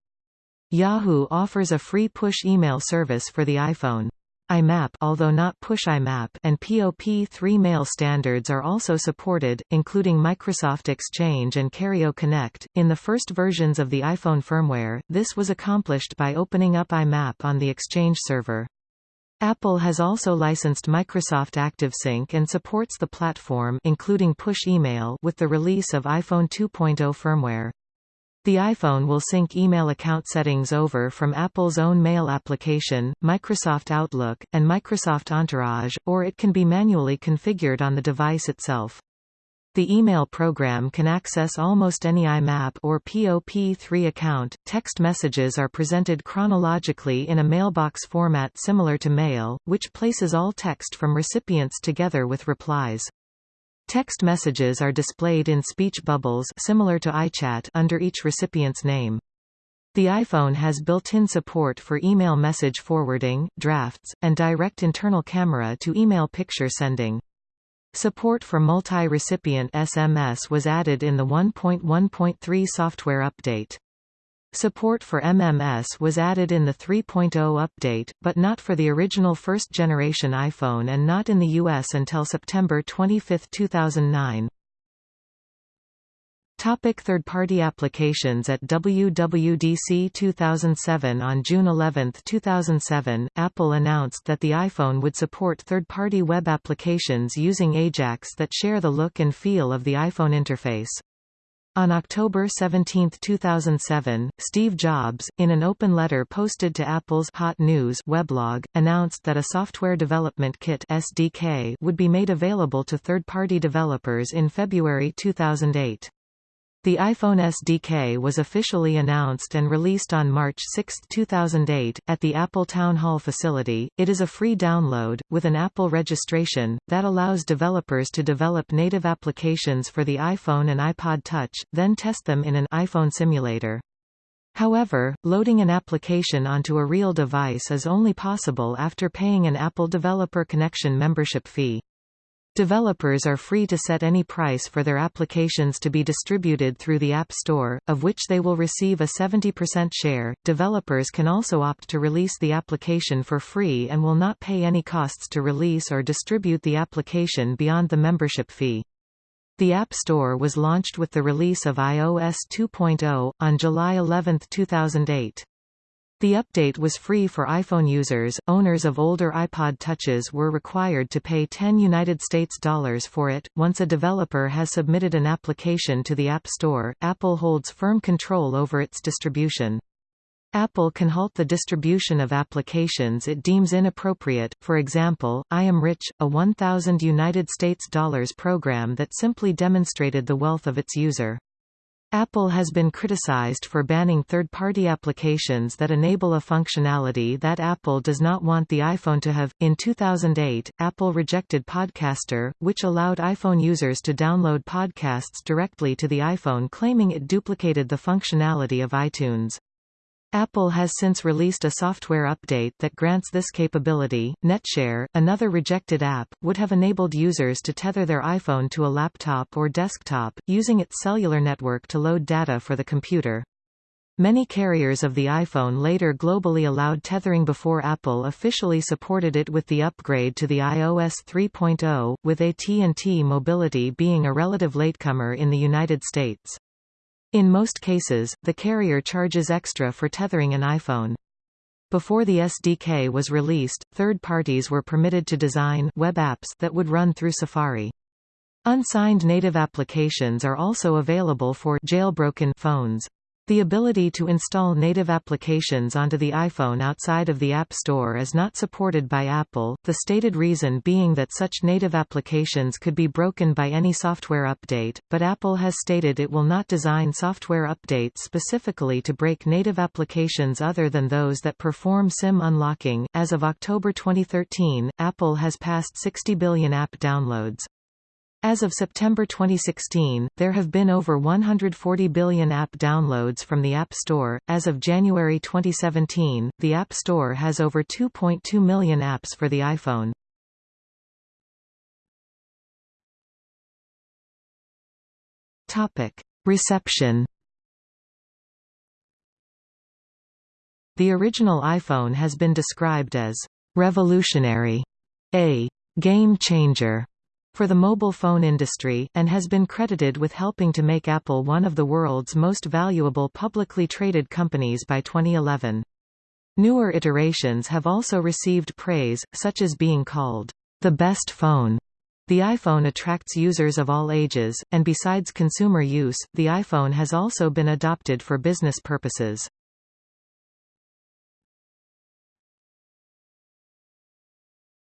Yahoo offers a free push email service for the iPhone. IMAP although not Push IMAP and POP3 mail standards are also supported, including Microsoft Exchange and Kerio Connect. In the first versions of the iPhone firmware, this was accomplished by opening up IMAP on the Exchange server. Apple has also licensed Microsoft ActiveSync and supports the platform including push email with the release of iPhone 2.0 firmware. The iPhone will sync email account settings over from Apple's own mail application, Microsoft Outlook, and Microsoft Entourage, or it can be manually configured on the device itself. The email program can access almost any IMAP or POP3 account. Text messages are presented chronologically in a mailbox format similar to mail, which places all text from recipients together with replies. Text messages are displayed in speech bubbles similar to iChat under each recipient's name. The iPhone has built-in support for email message forwarding, drafts, and direct internal camera to email picture sending. Support for multi-recipient SMS was added in the 1.1.3 software update. Support for MMS was added in the 3.0 update, but not for the original first-generation iPhone and not in the US until September 25, 2009. Topic third-party applications At WWDC 2007 On June 11, 2007, Apple announced that the iPhone would support third-party web applications using AJAX that share the look and feel of the iPhone interface. On October 17, 2007, Steve Jobs, in an open letter posted to Apple's Hot News weblog, announced that a Software Development Kit (SDK) would be made available to third-party developers in February 2008. The iPhone SDK was officially announced and released on March 6, 2008, at the Apple Town Hall facility. It is a free download, with an Apple registration, that allows developers to develop native applications for the iPhone and iPod Touch, then test them in an iPhone simulator. However, loading an application onto a real device is only possible after paying an Apple Developer Connection membership fee. Developers are free to set any price for their applications to be distributed through the App Store, of which they will receive a 70% share. Developers can also opt to release the application for free and will not pay any costs to release or distribute the application beyond the membership fee. The App Store was launched with the release of iOS 2.0, on July 11, 2008. The update was free for iPhone users. Owners of older iPod Touches were required to pay 10 United States dollars for it. Once a developer has submitted an application to the App Store, Apple holds firm control over its distribution. Apple can halt the distribution of applications it deems inappropriate. For example, I Am Rich, a 1000 United States dollars program that simply demonstrated the wealth of its user. Apple has been criticized for banning third-party applications that enable a functionality that Apple does not want the iPhone to have. In 2008, Apple rejected Podcaster, which allowed iPhone users to download podcasts directly to the iPhone claiming it duplicated the functionality of iTunes. Apple has since released a software update that grants this capability. NetShare, another rejected app, would have enabled users to tether their iPhone to a laptop or desktop, using its cellular network to load data for the computer. Many carriers of the iPhone later globally allowed tethering before Apple officially supported it with the upgrade to the iOS 3.0, with AT&T Mobility being a relative latecomer in the United States. In most cases, the carrier charges extra for tethering an iPhone. Before the SDK was released, third parties were permitted to design web apps that would run through Safari. Unsigned native applications are also available for jailbroken phones. The ability to install native applications onto the iPhone outside of the App Store is not supported by Apple, the stated reason being that such native applications could be broken by any software update, but Apple has stated it will not design software updates specifically to break native applications other than those that perform SIM unlocking. As of October 2013, Apple has passed 60 billion app downloads. As of September 2016, there have been over 140 billion app downloads from the App Store. As of January 2017, the App Store has over 2.2 million apps for the iPhone. Topic: Reception. The original iPhone has been described as revolutionary, a game changer, for the mobile phone industry, and has been credited with helping to make Apple one of the world's most valuable publicly traded companies by 2011. Newer iterations have also received praise, such as being called the best phone. The iPhone attracts users of all ages, and besides consumer use, the iPhone has also been adopted for business purposes.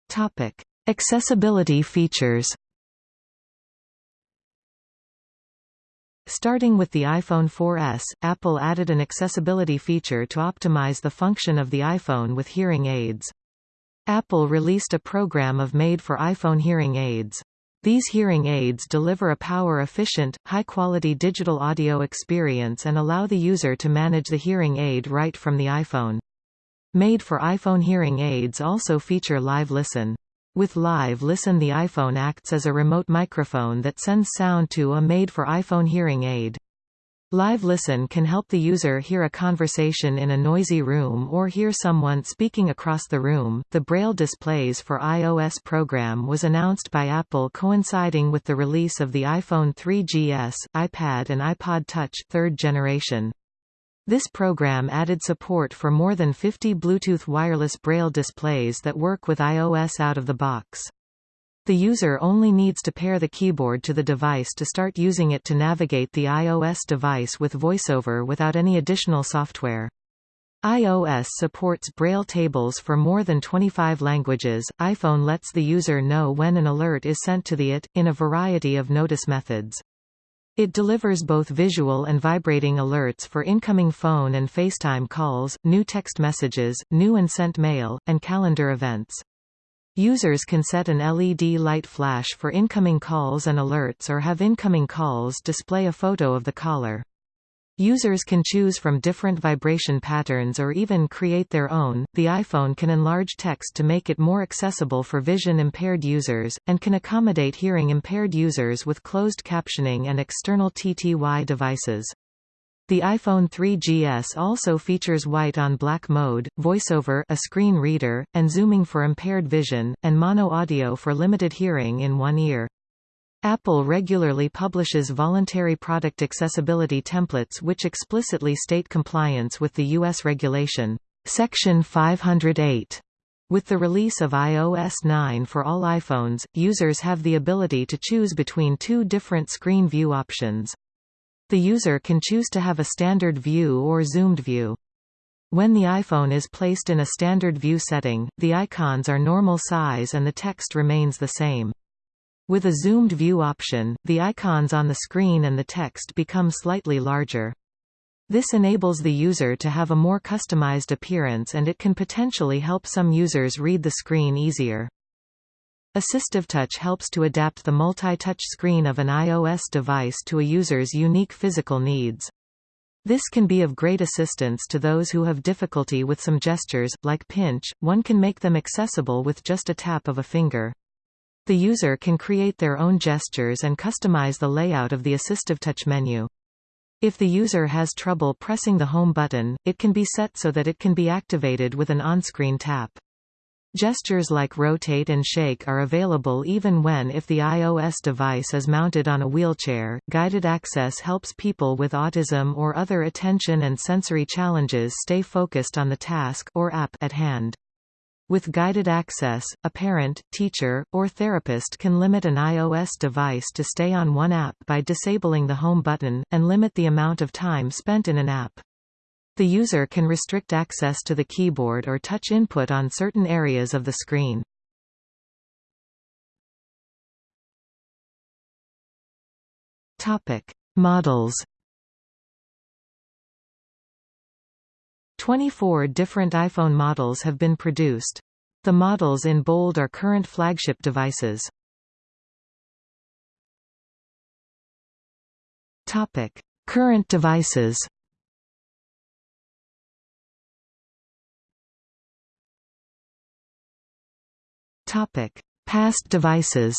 Topic: Accessibility features Starting with the iPhone 4S, Apple added an accessibility feature to optimize the function of the iPhone with hearing aids. Apple released a program of made for iPhone hearing aids. These hearing aids deliver a power-efficient, high-quality digital audio experience and allow the user to manage the hearing aid right from the iPhone. Made for iPhone hearing aids also feature Live Listen. With Live Listen the iPhone acts as a remote microphone that sends sound to a made-for-iPhone hearing aid. Live Listen can help the user hear a conversation in a noisy room or hear someone speaking across the room. The Braille displays for iOS program was announced by Apple coinciding with the release of the iPhone 3GS, iPad and iPod Touch third generation. This program added support for more than 50 Bluetooth wireless Braille displays that work with iOS out of the box. The user only needs to pair the keyboard to the device to start using it to navigate the iOS device with VoiceOver without any additional software. iOS supports Braille tables for more than 25 languages. iPhone lets the user know when an alert is sent to the IT, in a variety of notice methods. It delivers both visual and vibrating alerts for incoming phone and FaceTime calls, new text messages, new and sent mail, and calendar events. Users can set an LED light flash for incoming calls and alerts or have incoming calls display a photo of the caller. Users can choose from different vibration patterns or even create their own. The iPhone can enlarge text to make it more accessible for vision impaired users, and can accommodate hearing impaired users with closed captioning and external TTY devices. The iPhone 3GS also features white on black mode, voiceover a screen reader, and zooming for impaired vision, and mono audio for limited hearing in one ear. Apple regularly publishes voluntary product accessibility templates which explicitly state compliance with the U.S. regulation, Section 508. With the release of iOS 9 for all iPhones, users have the ability to choose between two different screen view options. The user can choose to have a standard view or zoomed view. When the iPhone is placed in a standard view setting, the icons are normal size and the text remains the same. With a zoomed view option, the icons on the screen and the text become slightly larger. This enables the user to have a more customized appearance and it can potentially help some users read the screen easier. Assistive Touch helps to adapt the multi-touch screen of an iOS device to a user's unique physical needs. This can be of great assistance to those who have difficulty with some gestures, like pinch, one can make them accessible with just a tap of a finger. The user can create their own gestures and customize the layout of the Assistive Touch menu. If the user has trouble pressing the Home button, it can be set so that it can be activated with an on-screen tap. Gestures like rotate and shake are available even when if the iOS device is mounted on a wheelchair. Guided access helps people with autism or other attention and sensory challenges stay focused on the task or app at hand. With guided access, a parent, teacher, or therapist can limit an iOS device to stay on one app by disabling the Home button, and limit the amount of time spent in an app. The user can restrict access to the keyboard or touch input on certain areas of the screen. Topic: Models 24 different iPhone models have been produced. The models in bold are current flagship devices. Topic: Current devices. Topic: Past devices.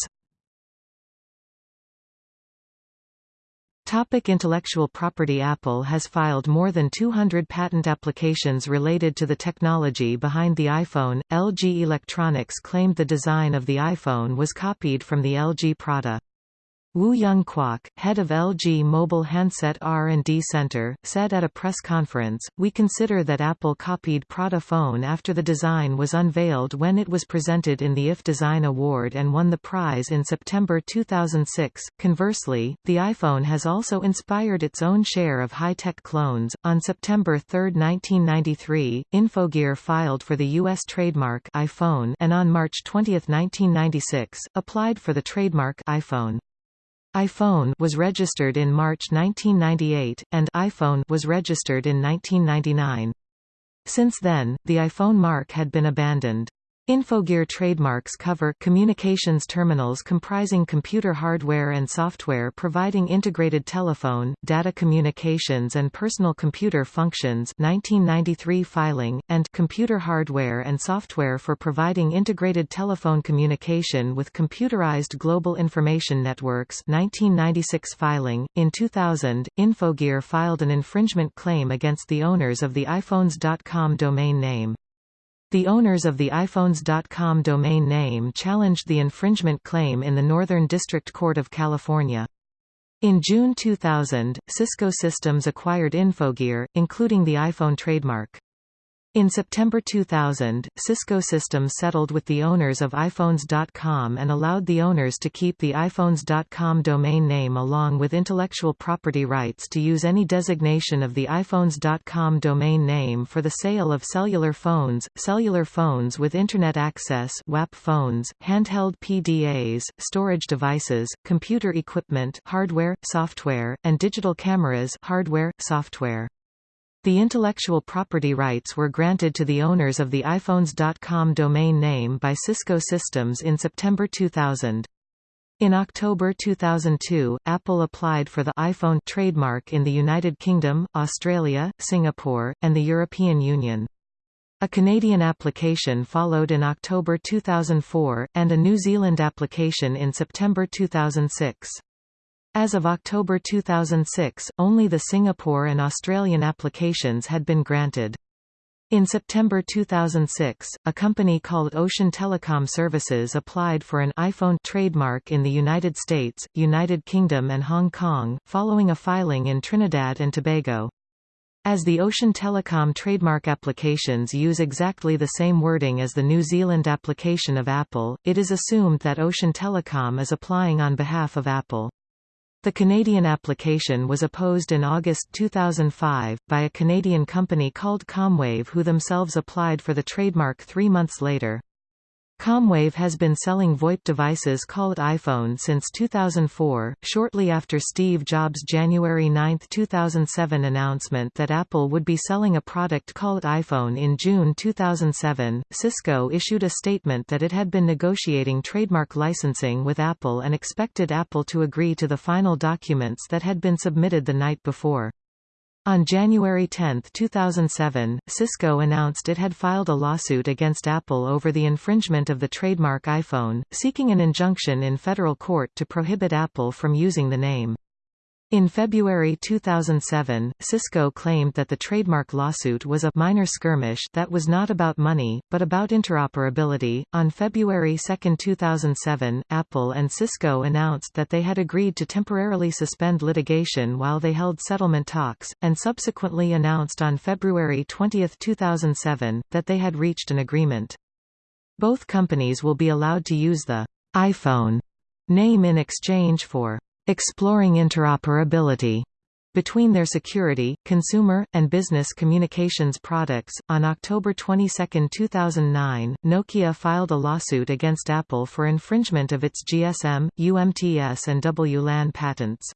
Topic intellectual property Apple has filed more than 200 patent applications related to the technology behind the iPhone. LG Electronics claimed the design of the iPhone was copied from the LG Prada. Woo Young Kwak, head of LG Mobile Handset R&D Center, said at a press conference, We consider that Apple copied Prada phone after the design was unveiled when it was presented in the IF Design Award and won the prize in September 2006. Conversely, the iPhone has also inspired its own share of high-tech clones. On September 3, 1993, Infogear filed for the U.S. trademark iPhone and on March 20, 1996, applied for the trademark iPhone iPhone was registered in March 1998, and iPhone was registered in 1999. Since then, the iPhone mark had been abandoned. Infogear trademarks cover communications terminals comprising computer hardware and software providing integrated telephone, data communications and personal computer functions 1993 filing, and computer hardware and software for providing integrated telephone communication with computerized global information networks 1996 filing. In 2000, Infogear filed an infringement claim against the owners of the iPhones.com domain name. The owners of the iPhones.com domain name challenged the infringement claim in the Northern District Court of California. In June 2000, Cisco Systems acquired Infogear, including the iPhone trademark. In September 2000, Cisco Systems settled with the owners of iPhones.com and allowed the owners to keep the iPhones.com domain name along with intellectual property rights to use any designation of the iPhones.com domain name for the sale of cellular phones, cellular phones with Internet access WAP phones, handheld PDAs, storage devices, computer equipment hardware, software, and digital cameras hardware, software. The intellectual property rights were granted to the owners of the iPhones.com domain name by Cisco Systems in September 2000. In October 2002, Apple applied for the iPhone trademark in the United Kingdom, Australia, Singapore, and the European Union. A Canadian application followed in October 2004, and a New Zealand application in September 2006. As of October 2006, only the Singapore and Australian applications had been granted. In September 2006, a company called Ocean Telecom Services applied for an iPhone trademark in the United States, United Kingdom and Hong Kong, following a filing in Trinidad and Tobago. As the Ocean Telecom trademark applications use exactly the same wording as the New Zealand application of Apple, it is assumed that Ocean Telecom is applying on behalf of Apple. The Canadian application was opposed in August 2005, by a Canadian company called Comwave who themselves applied for the trademark three months later. Comwave has been selling VoIP devices called iPhone since 2004, shortly after Steve Jobs' January 9, 2007 announcement that Apple would be selling a product called iPhone in June 2007. Cisco issued a statement that it had been negotiating trademark licensing with Apple and expected Apple to agree to the final documents that had been submitted the night before. On January 10, 2007, Cisco announced it had filed a lawsuit against Apple over the infringement of the trademark iPhone, seeking an injunction in federal court to prohibit Apple from using the name. In February 2007, Cisco claimed that the trademark lawsuit was a minor skirmish that was not about money, but about interoperability. On February 2, 2007, Apple and Cisco announced that they had agreed to temporarily suspend litigation while they held settlement talks, and subsequently announced on February 20, 2007, that they had reached an agreement. Both companies will be allowed to use the iPhone name in exchange for exploring interoperability between their security, consumer, and business communications products. On October 22, 2009, Nokia filed a lawsuit against Apple for infringement of its GSM, UMTS, and WLAN patents.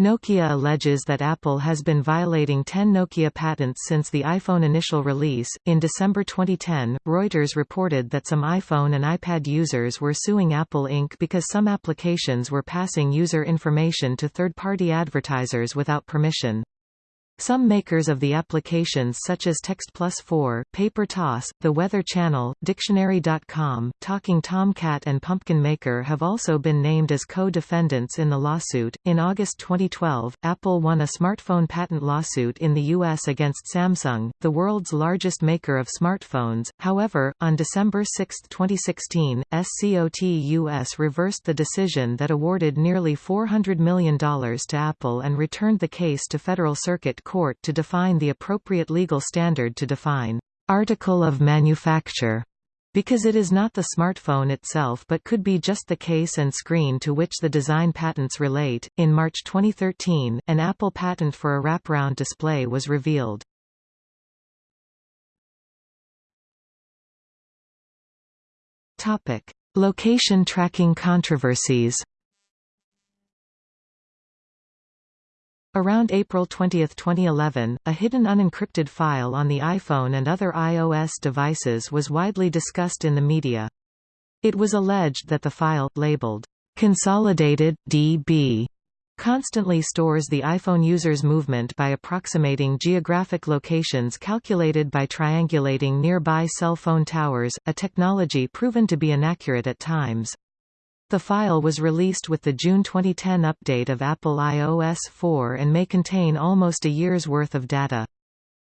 Nokia alleges that Apple has been violating 10 Nokia patents since the iPhone initial release. In December 2010, Reuters reported that some iPhone and iPad users were suing Apple Inc. because some applications were passing user information to third party advertisers without permission. Some makers of the applications such as Text Plus 4, Paper Toss, The Weather Channel, Dictionary.com, Talking Tomcat and Pumpkin Maker have also been named as co-defendants in the lawsuit. In August 2012, Apple won a smartphone patent lawsuit in the US against Samsung, the world's largest maker of smartphones. However, on December 6, 2016, SCOTUS reversed the decision that awarded nearly $400 million to Apple and returned the case to Federal Circuit court to define the appropriate legal standard to define article of manufacture because it is not the smartphone itself but could be just the case and screen to which the design patents relate. In March 2013, an Apple patent for a wraparound display was revealed. Topic: Location tracking controversies. Around April 20, 2011, a hidden unencrypted file on the iPhone and other iOS devices was widely discussed in the media. It was alleged that the file, labeled Consolidated DB, constantly stores the iPhone user's movement by approximating geographic locations calculated by triangulating nearby cell phone towers, a technology proven to be inaccurate at times. The file was released with the June 2010 update of Apple iOS 4 and may contain almost a year's worth of data.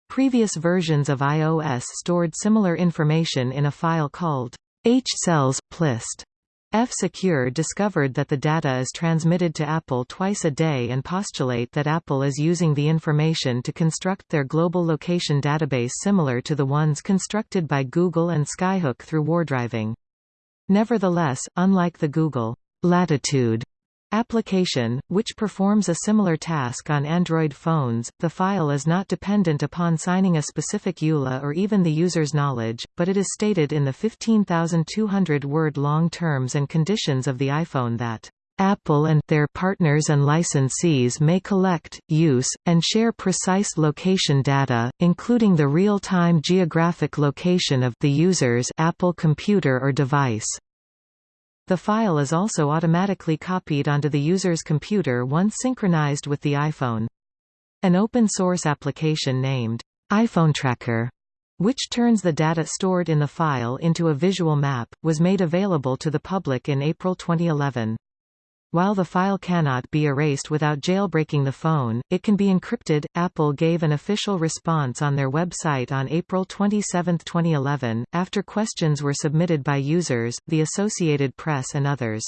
Previous versions of iOS stored similar information in a file called hcells plist. F-Secure discovered that the data is transmitted to Apple twice a day and postulate that Apple is using the information to construct their global location database similar to the ones constructed by Google and Skyhook through wardriving. Nevertheless, unlike the Google Latitude application, which performs a similar task on Android phones, the file is not dependent upon signing a specific EULA or even the user's knowledge, but it is stated in the 15,200-word long terms and conditions of the iPhone that Apple and their partners and licensees may collect, use, and share precise location data, including the real-time geographic location of the user's Apple computer or device. The file is also automatically copied onto the user's computer once synchronized with the iPhone. An open-source application named iPhone Tracker, which turns the data stored in the file into a visual map, was made available to the public in April 2011. While the file cannot be erased without jailbreaking the phone, it can be encrypted. Apple gave an official response on their website on April 27, 2011, after questions were submitted by users, the Associated Press and others.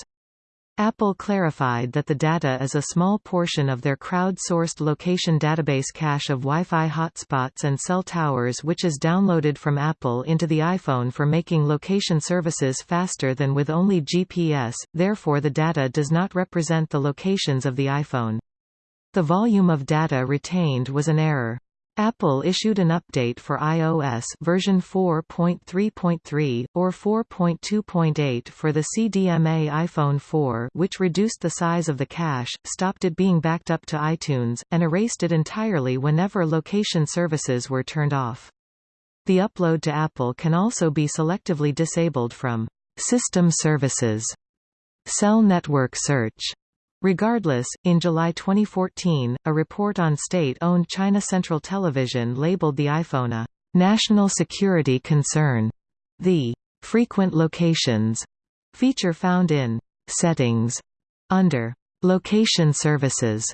Apple clarified that the data is a small portion of their crowd-sourced location database cache of Wi-Fi hotspots and cell towers which is downloaded from Apple into the iPhone for making location services faster than with only GPS, therefore the data does not represent the locations of the iPhone. The volume of data retained was an error. Apple issued an update for iOS version 4.3.3 or 4.2.8 for the CDMA iPhone 4, which reduced the size of the cache, stopped it being backed up to iTunes, and erased it entirely whenever location services were turned off. The upload to Apple can also be selectively disabled from system services. Cell network search Regardless, in July 2014, a report on state-owned China Central Television labeled the iPhone a national security concern. The frequent locations feature found in settings under location services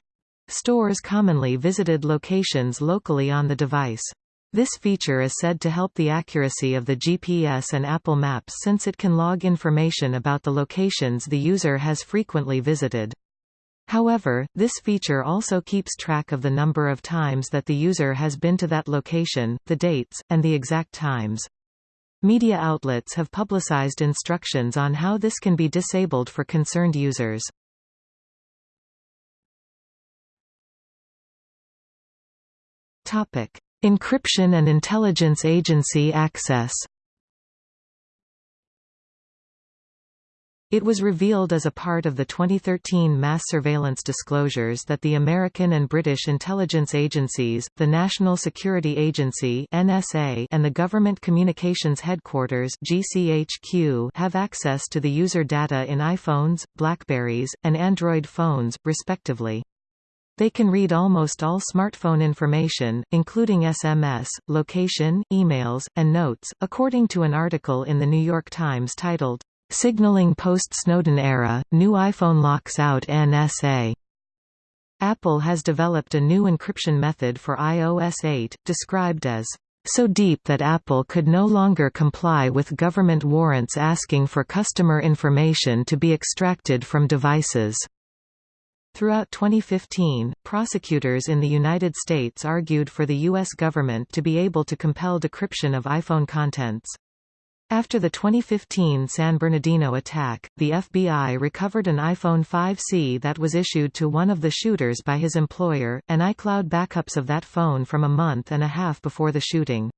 stores commonly visited locations locally on the device. This feature is said to help the accuracy of the GPS and Apple Maps since it can log information about the locations the user has frequently visited. However, this feature also keeps track of the number of times that the user has been to that location, the dates, and the exact times. Media outlets have publicized instructions on how this can be disabled for concerned users. Topic: Encryption and intelligence agency access. It was revealed as a part of the 2013 mass surveillance disclosures that the American and British intelligence agencies, the National Security Agency (NSA) and the Government Communications Headquarters (GCHQ) have access to the user data in iPhones, Blackberries, and Android phones, respectively. They can read almost all smartphone information, including SMS, location, emails, and notes, according to an article in The New York Times titled, Signaling post-Snowden era, new iPhone locks out NSA. Apple has developed a new encryption method for iOS 8, described as so deep that Apple could no longer comply with government warrants asking for customer information to be extracted from devices. Throughout 2015, prosecutors in the United States argued for the U.S. government to be able to compel decryption of iPhone contents. After the 2015 San Bernardino attack, the FBI recovered an iPhone 5C that was issued to one of the shooters by his employer, and iCloud backups of that phone from a month and a half before the shooting.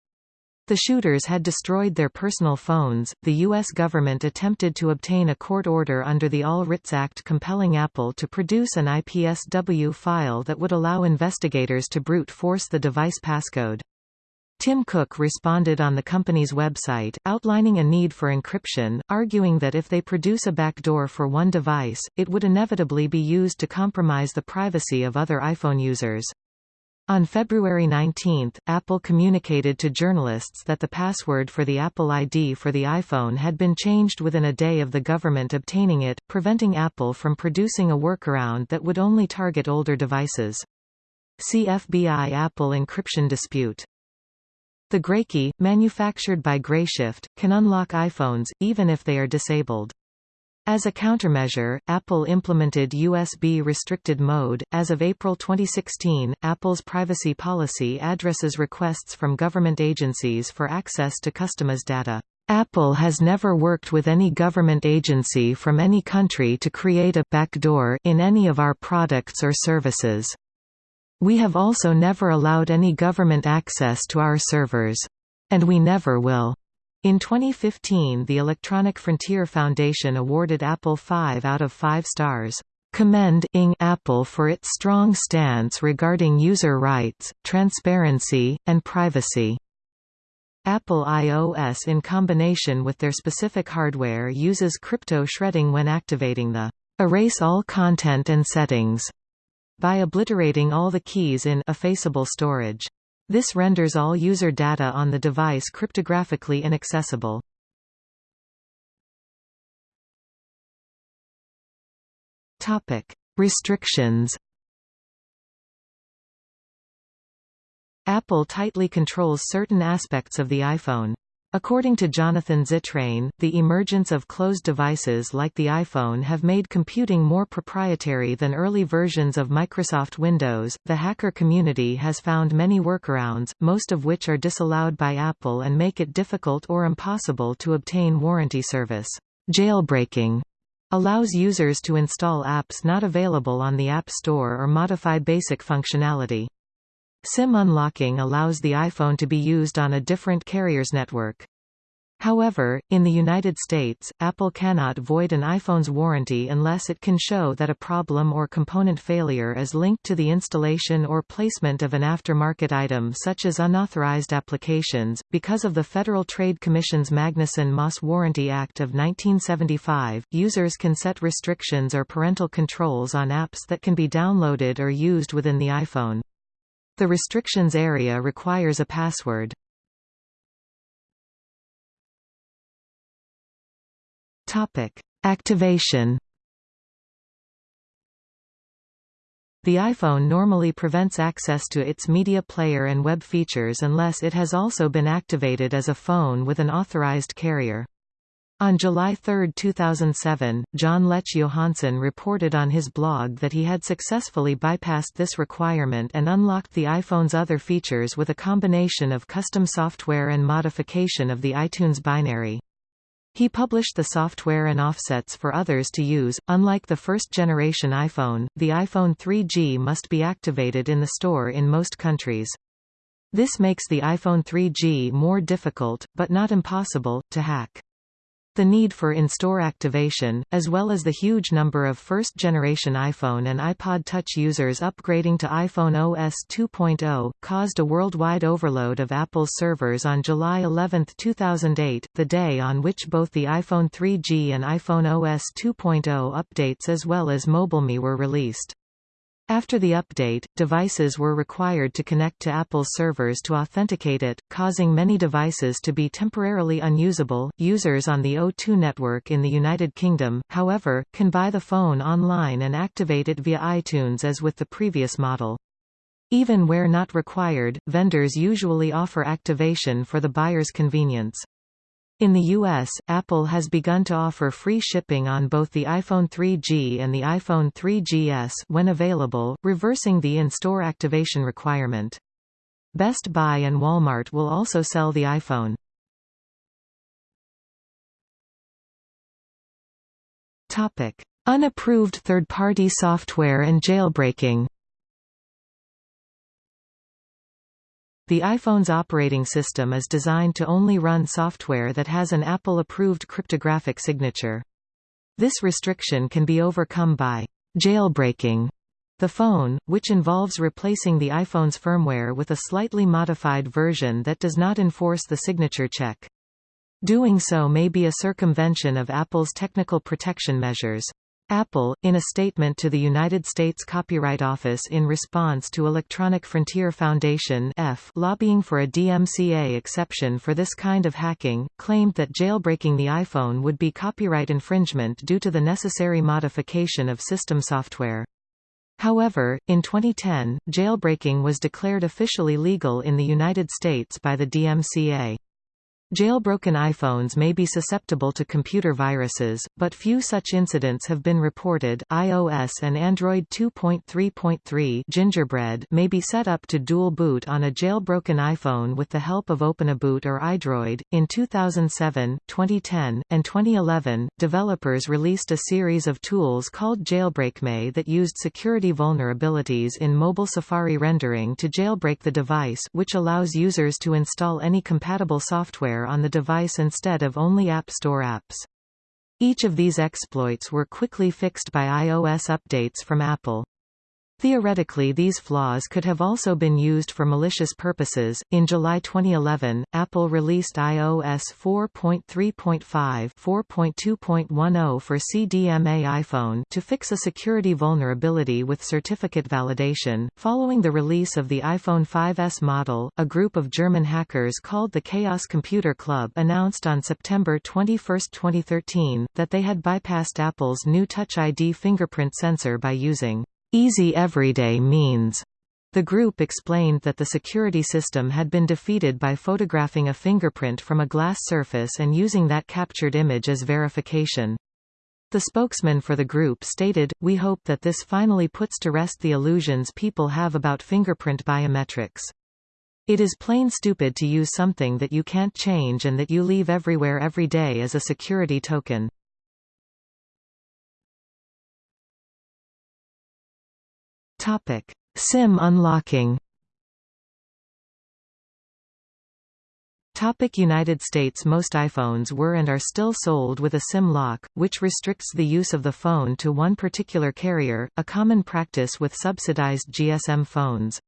The shooters had destroyed their personal phones. The U.S. government attempted to obtain a court order under the All Writs Act compelling Apple to produce an IPSW file that would allow investigators to brute force the device passcode. Tim Cook responded on the company's website, outlining a need for encryption, arguing that if they produce a backdoor for one device, it would inevitably be used to compromise the privacy of other iPhone users. On February 19, Apple communicated to journalists that the password for the Apple ID for the iPhone had been changed within a day of the government obtaining it, preventing Apple from producing a workaround that would only target older devices. CFBI Apple encryption dispute the Graykey, manufactured by Grayshift, can unlock iPhones, even if they are disabled. As a countermeasure, Apple implemented USB restricted mode. As of April 2016, Apple's privacy policy addresses requests from government agencies for access to customers' data. Apple has never worked with any government agency from any country to create a backdoor in any of our products or services. We have also never allowed any government access to our servers. And we never will. In 2015 the Electronic Frontier Foundation awarded Apple 5 out of 5 stars. Commending Apple for its strong stance regarding user rights, transparency, and privacy. Apple iOS in combination with their specific hardware uses crypto shredding when activating the erase all content and settings by obliterating all the keys in effaceable storage. This renders all user data on the device cryptographically inaccessible. Topic: Restrictions. Apple tightly controls certain aspects of the iPhone. According to Jonathan Zittrain, the emergence of closed devices like the iPhone have made computing more proprietary than early versions of Microsoft Windows. The hacker community has found many workarounds, most of which are disallowed by Apple and make it difficult or impossible to obtain warranty service. Jailbreaking allows users to install apps not available on the App Store or modify basic functionality. SIM unlocking allows the iPhone to be used on a different carrier's network. However, in the United States, Apple cannot void an iPhone's warranty unless it can show that a problem or component failure is linked to the installation or placement of an aftermarket item such as unauthorized applications. Because of the Federal Trade Commission's Magnuson-Moss Warranty Act of 1975, users can set restrictions or parental controls on apps that can be downloaded or used within the iPhone. The restrictions area requires a password. Topic: Activation. The iPhone normally prevents access to its media player and web features unless it has also been activated as a phone with an authorized carrier. On July 3, 2007, Jon Lech Johansen reported on his blog that he had successfully bypassed this requirement and unlocked the iPhone's other features with a combination of custom software and modification of the iTunes binary. He published the software and offsets for others to use. Unlike the first generation iPhone, the iPhone 3G must be activated in the store in most countries. This makes the iPhone 3G more difficult, but not impossible, to hack. The need for in-store activation, as well as the huge number of first-generation iPhone and iPod Touch users upgrading to iPhone OS 2.0, caused a worldwide overload of Apple's servers on July 11, 2008, the day on which both the iPhone 3G and iPhone OS 2.0 updates as well as MobileMe were released. After the update, devices were required to connect to Apple's servers to authenticate it, causing many devices to be temporarily unusable. Users on the O2 network in the United Kingdom, however, can buy the phone online and activate it via iTunes as with the previous model. Even where not required, vendors usually offer activation for the buyer's convenience. In the US, Apple has begun to offer free shipping on both the iPhone 3G and the iPhone 3GS when available, reversing the in-store activation requirement. Best Buy and Walmart will also sell the iPhone. Topic: Unapproved third-party software and jailbreaking. The iPhone's operating system is designed to only run software that has an Apple-approved cryptographic signature. This restriction can be overcome by jailbreaking the phone, which involves replacing the iPhone's firmware with a slightly modified version that does not enforce the signature check. Doing so may be a circumvention of Apple's technical protection measures. Apple, in a statement to the United States Copyright Office in response to Electronic Frontier Foundation F lobbying for a DMCA exception for this kind of hacking, claimed that jailbreaking the iPhone would be copyright infringement due to the necessary modification of system software. However, in 2010, jailbreaking was declared officially legal in the United States by the DMCA. Jailbroken iPhones may be susceptible to computer viruses, but few such incidents have been reported. iOS and Android 2.3.3 Gingerbread may be set up to dual boot on a jailbroken iPhone with the help of OpeniBoot or iDroid. In 2007, 2010, and 2011, developers released a series of tools called JailbreakMe that used security vulnerabilities in mobile Safari rendering to jailbreak the device, which allows users to install any compatible software on the device instead of only App Store apps. Each of these exploits were quickly fixed by iOS updates from Apple. Theoretically, these flaws could have also been used for malicious purposes. In July 2011, Apple released iOS 4.3.5 4.2.10 for CDMA iPhone to fix a security vulnerability with certificate validation. Following the release of the iPhone 5S model, a group of German hackers called the Chaos Computer Club announced on September 21, 2013, that they had bypassed Apple's new Touch ID fingerprint sensor by using easy everyday means. The group explained that the security system had been defeated by photographing a fingerprint from a glass surface and using that captured image as verification. The spokesman for the group stated, We hope that this finally puts to rest the illusions people have about fingerprint biometrics. It is plain stupid to use something that you can't change and that you leave everywhere every day as a security token. Topic: SIM unlocking. Topic United States Most iPhones were and are still sold with a SIM lock, which restricts the use of the phone to one particular carrier, a common practice with subsidized GSM phones.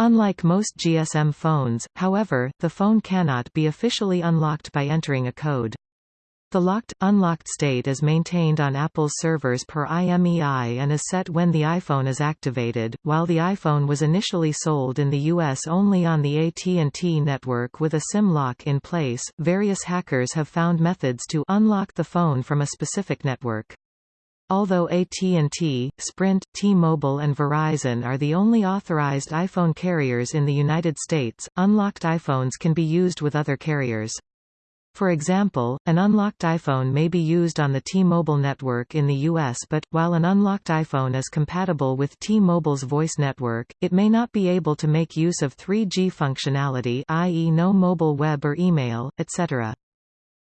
Unlike most GSM phones, however, the phone cannot be officially unlocked by entering a code. The locked, unlocked state is maintained on Apple's servers per IMEI and is set when the iPhone is activated. While the iPhone was initially sold in the US only on the AT&T network with a SIM lock in place, various hackers have found methods to unlock the phone from a specific network. Although AT&T, Sprint, T-Mobile and Verizon are the only authorized iPhone carriers in the United States, unlocked iPhones can be used with other carriers. For example, an unlocked iPhone may be used on the T-Mobile network in the US but, while an unlocked iPhone is compatible with T-Mobile's voice network, it may not be able to make use of 3G functionality i.e. no mobile web or email, etc.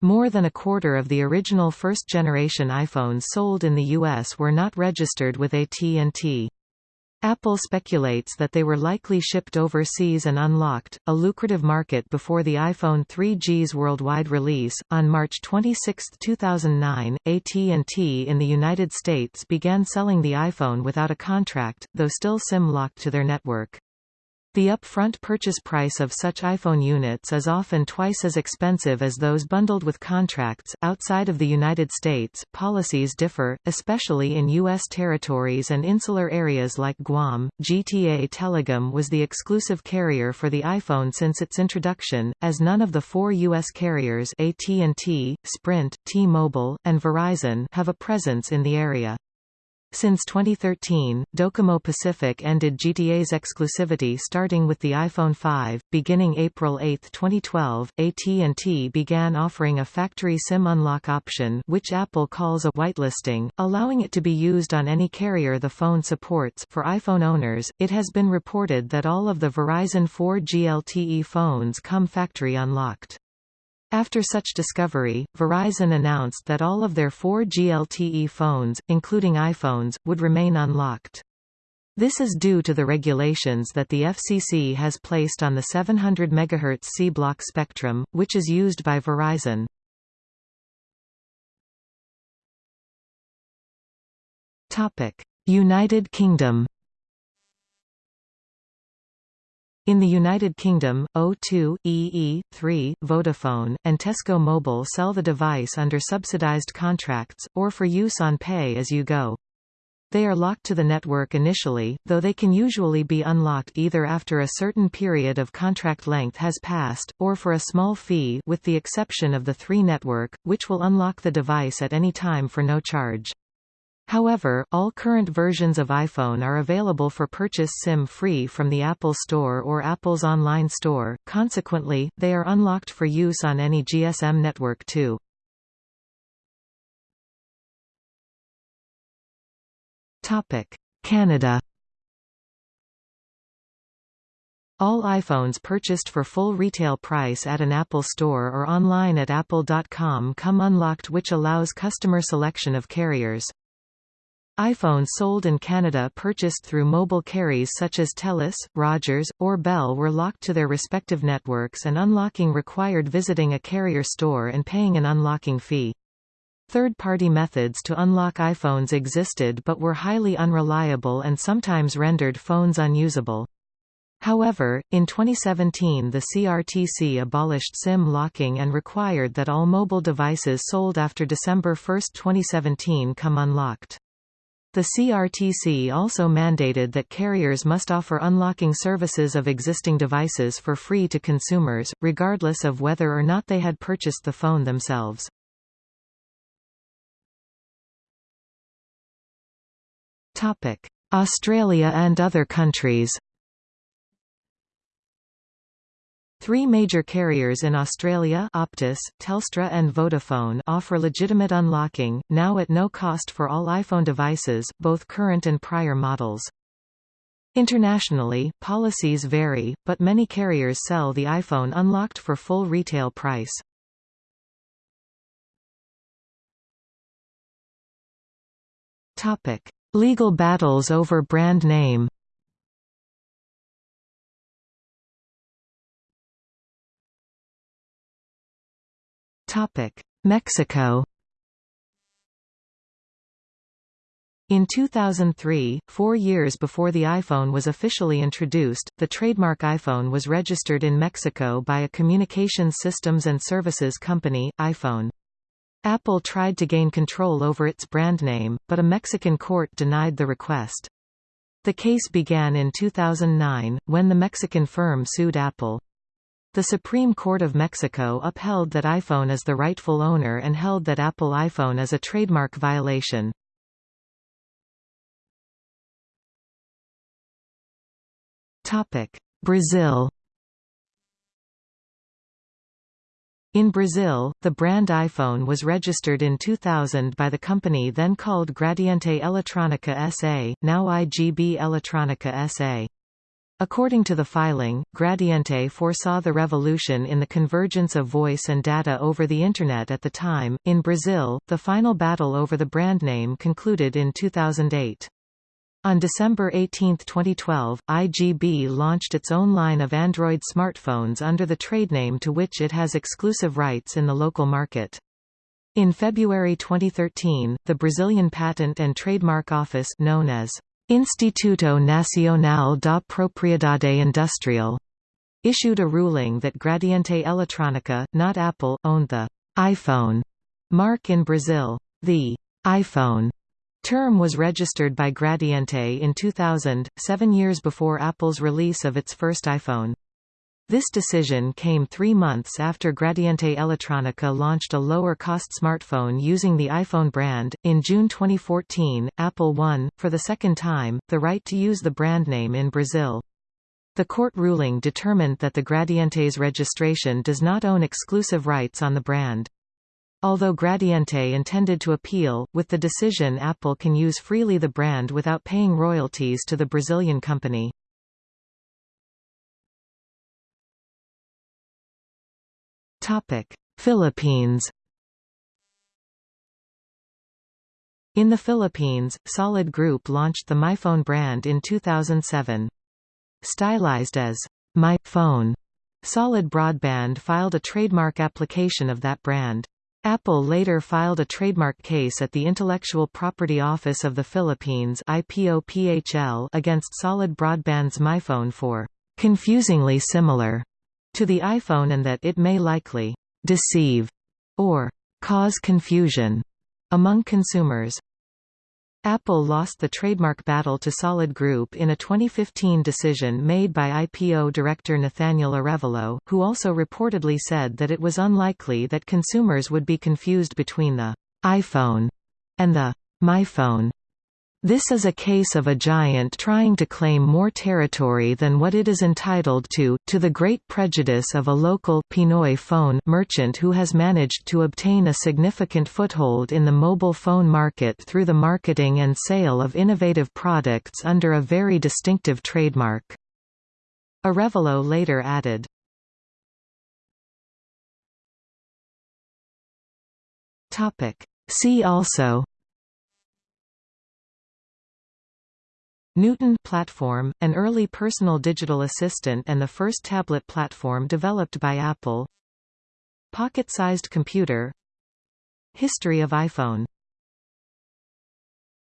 More than a quarter of the original first-generation iPhones sold in the US were not registered with AT&T. Apple speculates that they were likely shipped overseas and unlocked, a lucrative market before the iPhone 3G's worldwide release. On March 26, 2009, AT&T in the United States began selling the iPhone without a contract, though still SIM-locked to their network. The upfront purchase price of such iPhone units is often twice as expensive as those bundled with contracts. Outside of the United States, policies differ, especially in U.S. territories and insular areas like Guam. GTA Telecom was the exclusive carrier for the iPhone since its introduction, as none of the four U.S. carriers AT&T, Sprint, T-Mobile, and Verizon have a presence in the area. Since 2013, Docomo Pacific ended GTA's exclusivity starting with the iPhone 5. Beginning April 8, 2012, AT&T began offering a factory SIM unlock option which Apple calls a whitelisting, allowing it to be used on any carrier the phone supports. For iPhone owners, it has been reported that all of the Verizon 4G LTE phones come factory unlocked. After such discovery, Verizon announced that all of their 4G LTE phones, including iPhones, would remain unlocked. This is due to the regulations that the FCC has placed on the 700 MHz C-block spectrum, which is used by Verizon. United Kingdom In the United Kingdom, O2, EE, 3, Vodafone, and Tesco Mobile sell the device under subsidized contracts, or for use on pay-as-you-go. They are locked to the network initially, though they can usually be unlocked either after a certain period of contract length has passed, or for a small fee with the exception of the 3 network, which will unlock the device at any time for no charge. However, all current versions of iPhone are available for purchase SIM-free from the Apple Store or Apple's online store, consequently, they are unlocked for use on any GSM network too. Canada. All iPhones purchased for full retail price at an Apple store or online at apple.com come unlocked which allows customer selection of carriers iPhones sold in Canada purchased through mobile carriers such as TELUS, Rogers, or Bell were locked to their respective networks and unlocking required visiting a carrier store and paying an unlocking fee. Third-party methods to unlock iPhones existed but were highly unreliable and sometimes rendered phones unusable. However, in 2017 the CRTC abolished SIM locking and required that all mobile devices sold after December 1, 2017 come unlocked. The CRTC also mandated that carriers must offer unlocking services of existing devices for free to consumers, regardless of whether or not they had purchased the phone themselves. Australia and other countries Three major carriers in Australia Optus, Telstra and Vodafone offer legitimate unlocking, now at no cost for all iPhone devices, both current and prior models. Internationally, policies vary, but many carriers sell the iPhone unlocked for full retail price. Legal battles over brand name Mexico In 2003, four years before the iPhone was officially introduced, the trademark iPhone was registered in Mexico by a communications systems and services company, iPhone. Apple tried to gain control over its brand name, but a Mexican court denied the request. The case began in 2009, when the Mexican firm sued Apple. The Supreme Court of Mexico upheld that iPhone is the rightful owner and held that Apple iPhone is a trademark violation. Brazil In Brazil, the brand iPhone was registered in 2000 by the company then called Gradiente Eletrônica S.A., now IGB Eletrônica S.A. According to the filing, Gradiente foresaw the revolution in the convergence of voice and data over the Internet at the time. In Brazil, the final battle over the brand name concluded in 2008. On December 18, 2012, IGB launched its own line of Android smartphones under the trade name to which it has exclusive rights in the local market. In February 2013, the Brazilian Patent and Trademark Office known as Instituto Nacional da Propriedade Industrial issued a ruling that Gradiente Eletrônica, not Apple, owned the iPhone mark in Brazil. The iPhone term was registered by Gradiente in 2000, seven years before Apple's release of its first iPhone. This decision came three months after Gradiente Eletrônica launched a lower-cost smartphone using the iPhone brand. In June 2014, Apple won, for the second time, the right to use the brand name in Brazil. The court ruling determined that the Gradiente's registration does not own exclusive rights on the brand. Although Gradiente intended to appeal, with the decision Apple can use freely the brand without paying royalties to the Brazilian company. Philippines In the Philippines, Solid Group launched the MyPhone brand in 2007. Stylized as My Phone, Solid Broadband filed a trademark application of that brand. Apple later filed a trademark case at the Intellectual Property Office of the Philippines IPOPHL against Solid Broadband's MyPhone for confusingly similar to the iPhone and that it may likely deceive or cause confusion among consumers. Apple lost the trademark battle to Solid Group in a 2015 decision made by IPO director Nathaniel Arevalo, who also reportedly said that it was unlikely that consumers would be confused between the iPhone and the MyPhone. This is a case of a giant trying to claim more territory than what it is entitled to, to the great prejudice of a local Pinoy phone merchant who has managed to obtain a significant foothold in the mobile phone market through the marketing and sale of innovative products under a very distinctive trademark. Arevalo later added, See also Newton platform, an early personal digital assistant and the first tablet platform developed by Apple. Pocket-sized computer. History of iPhone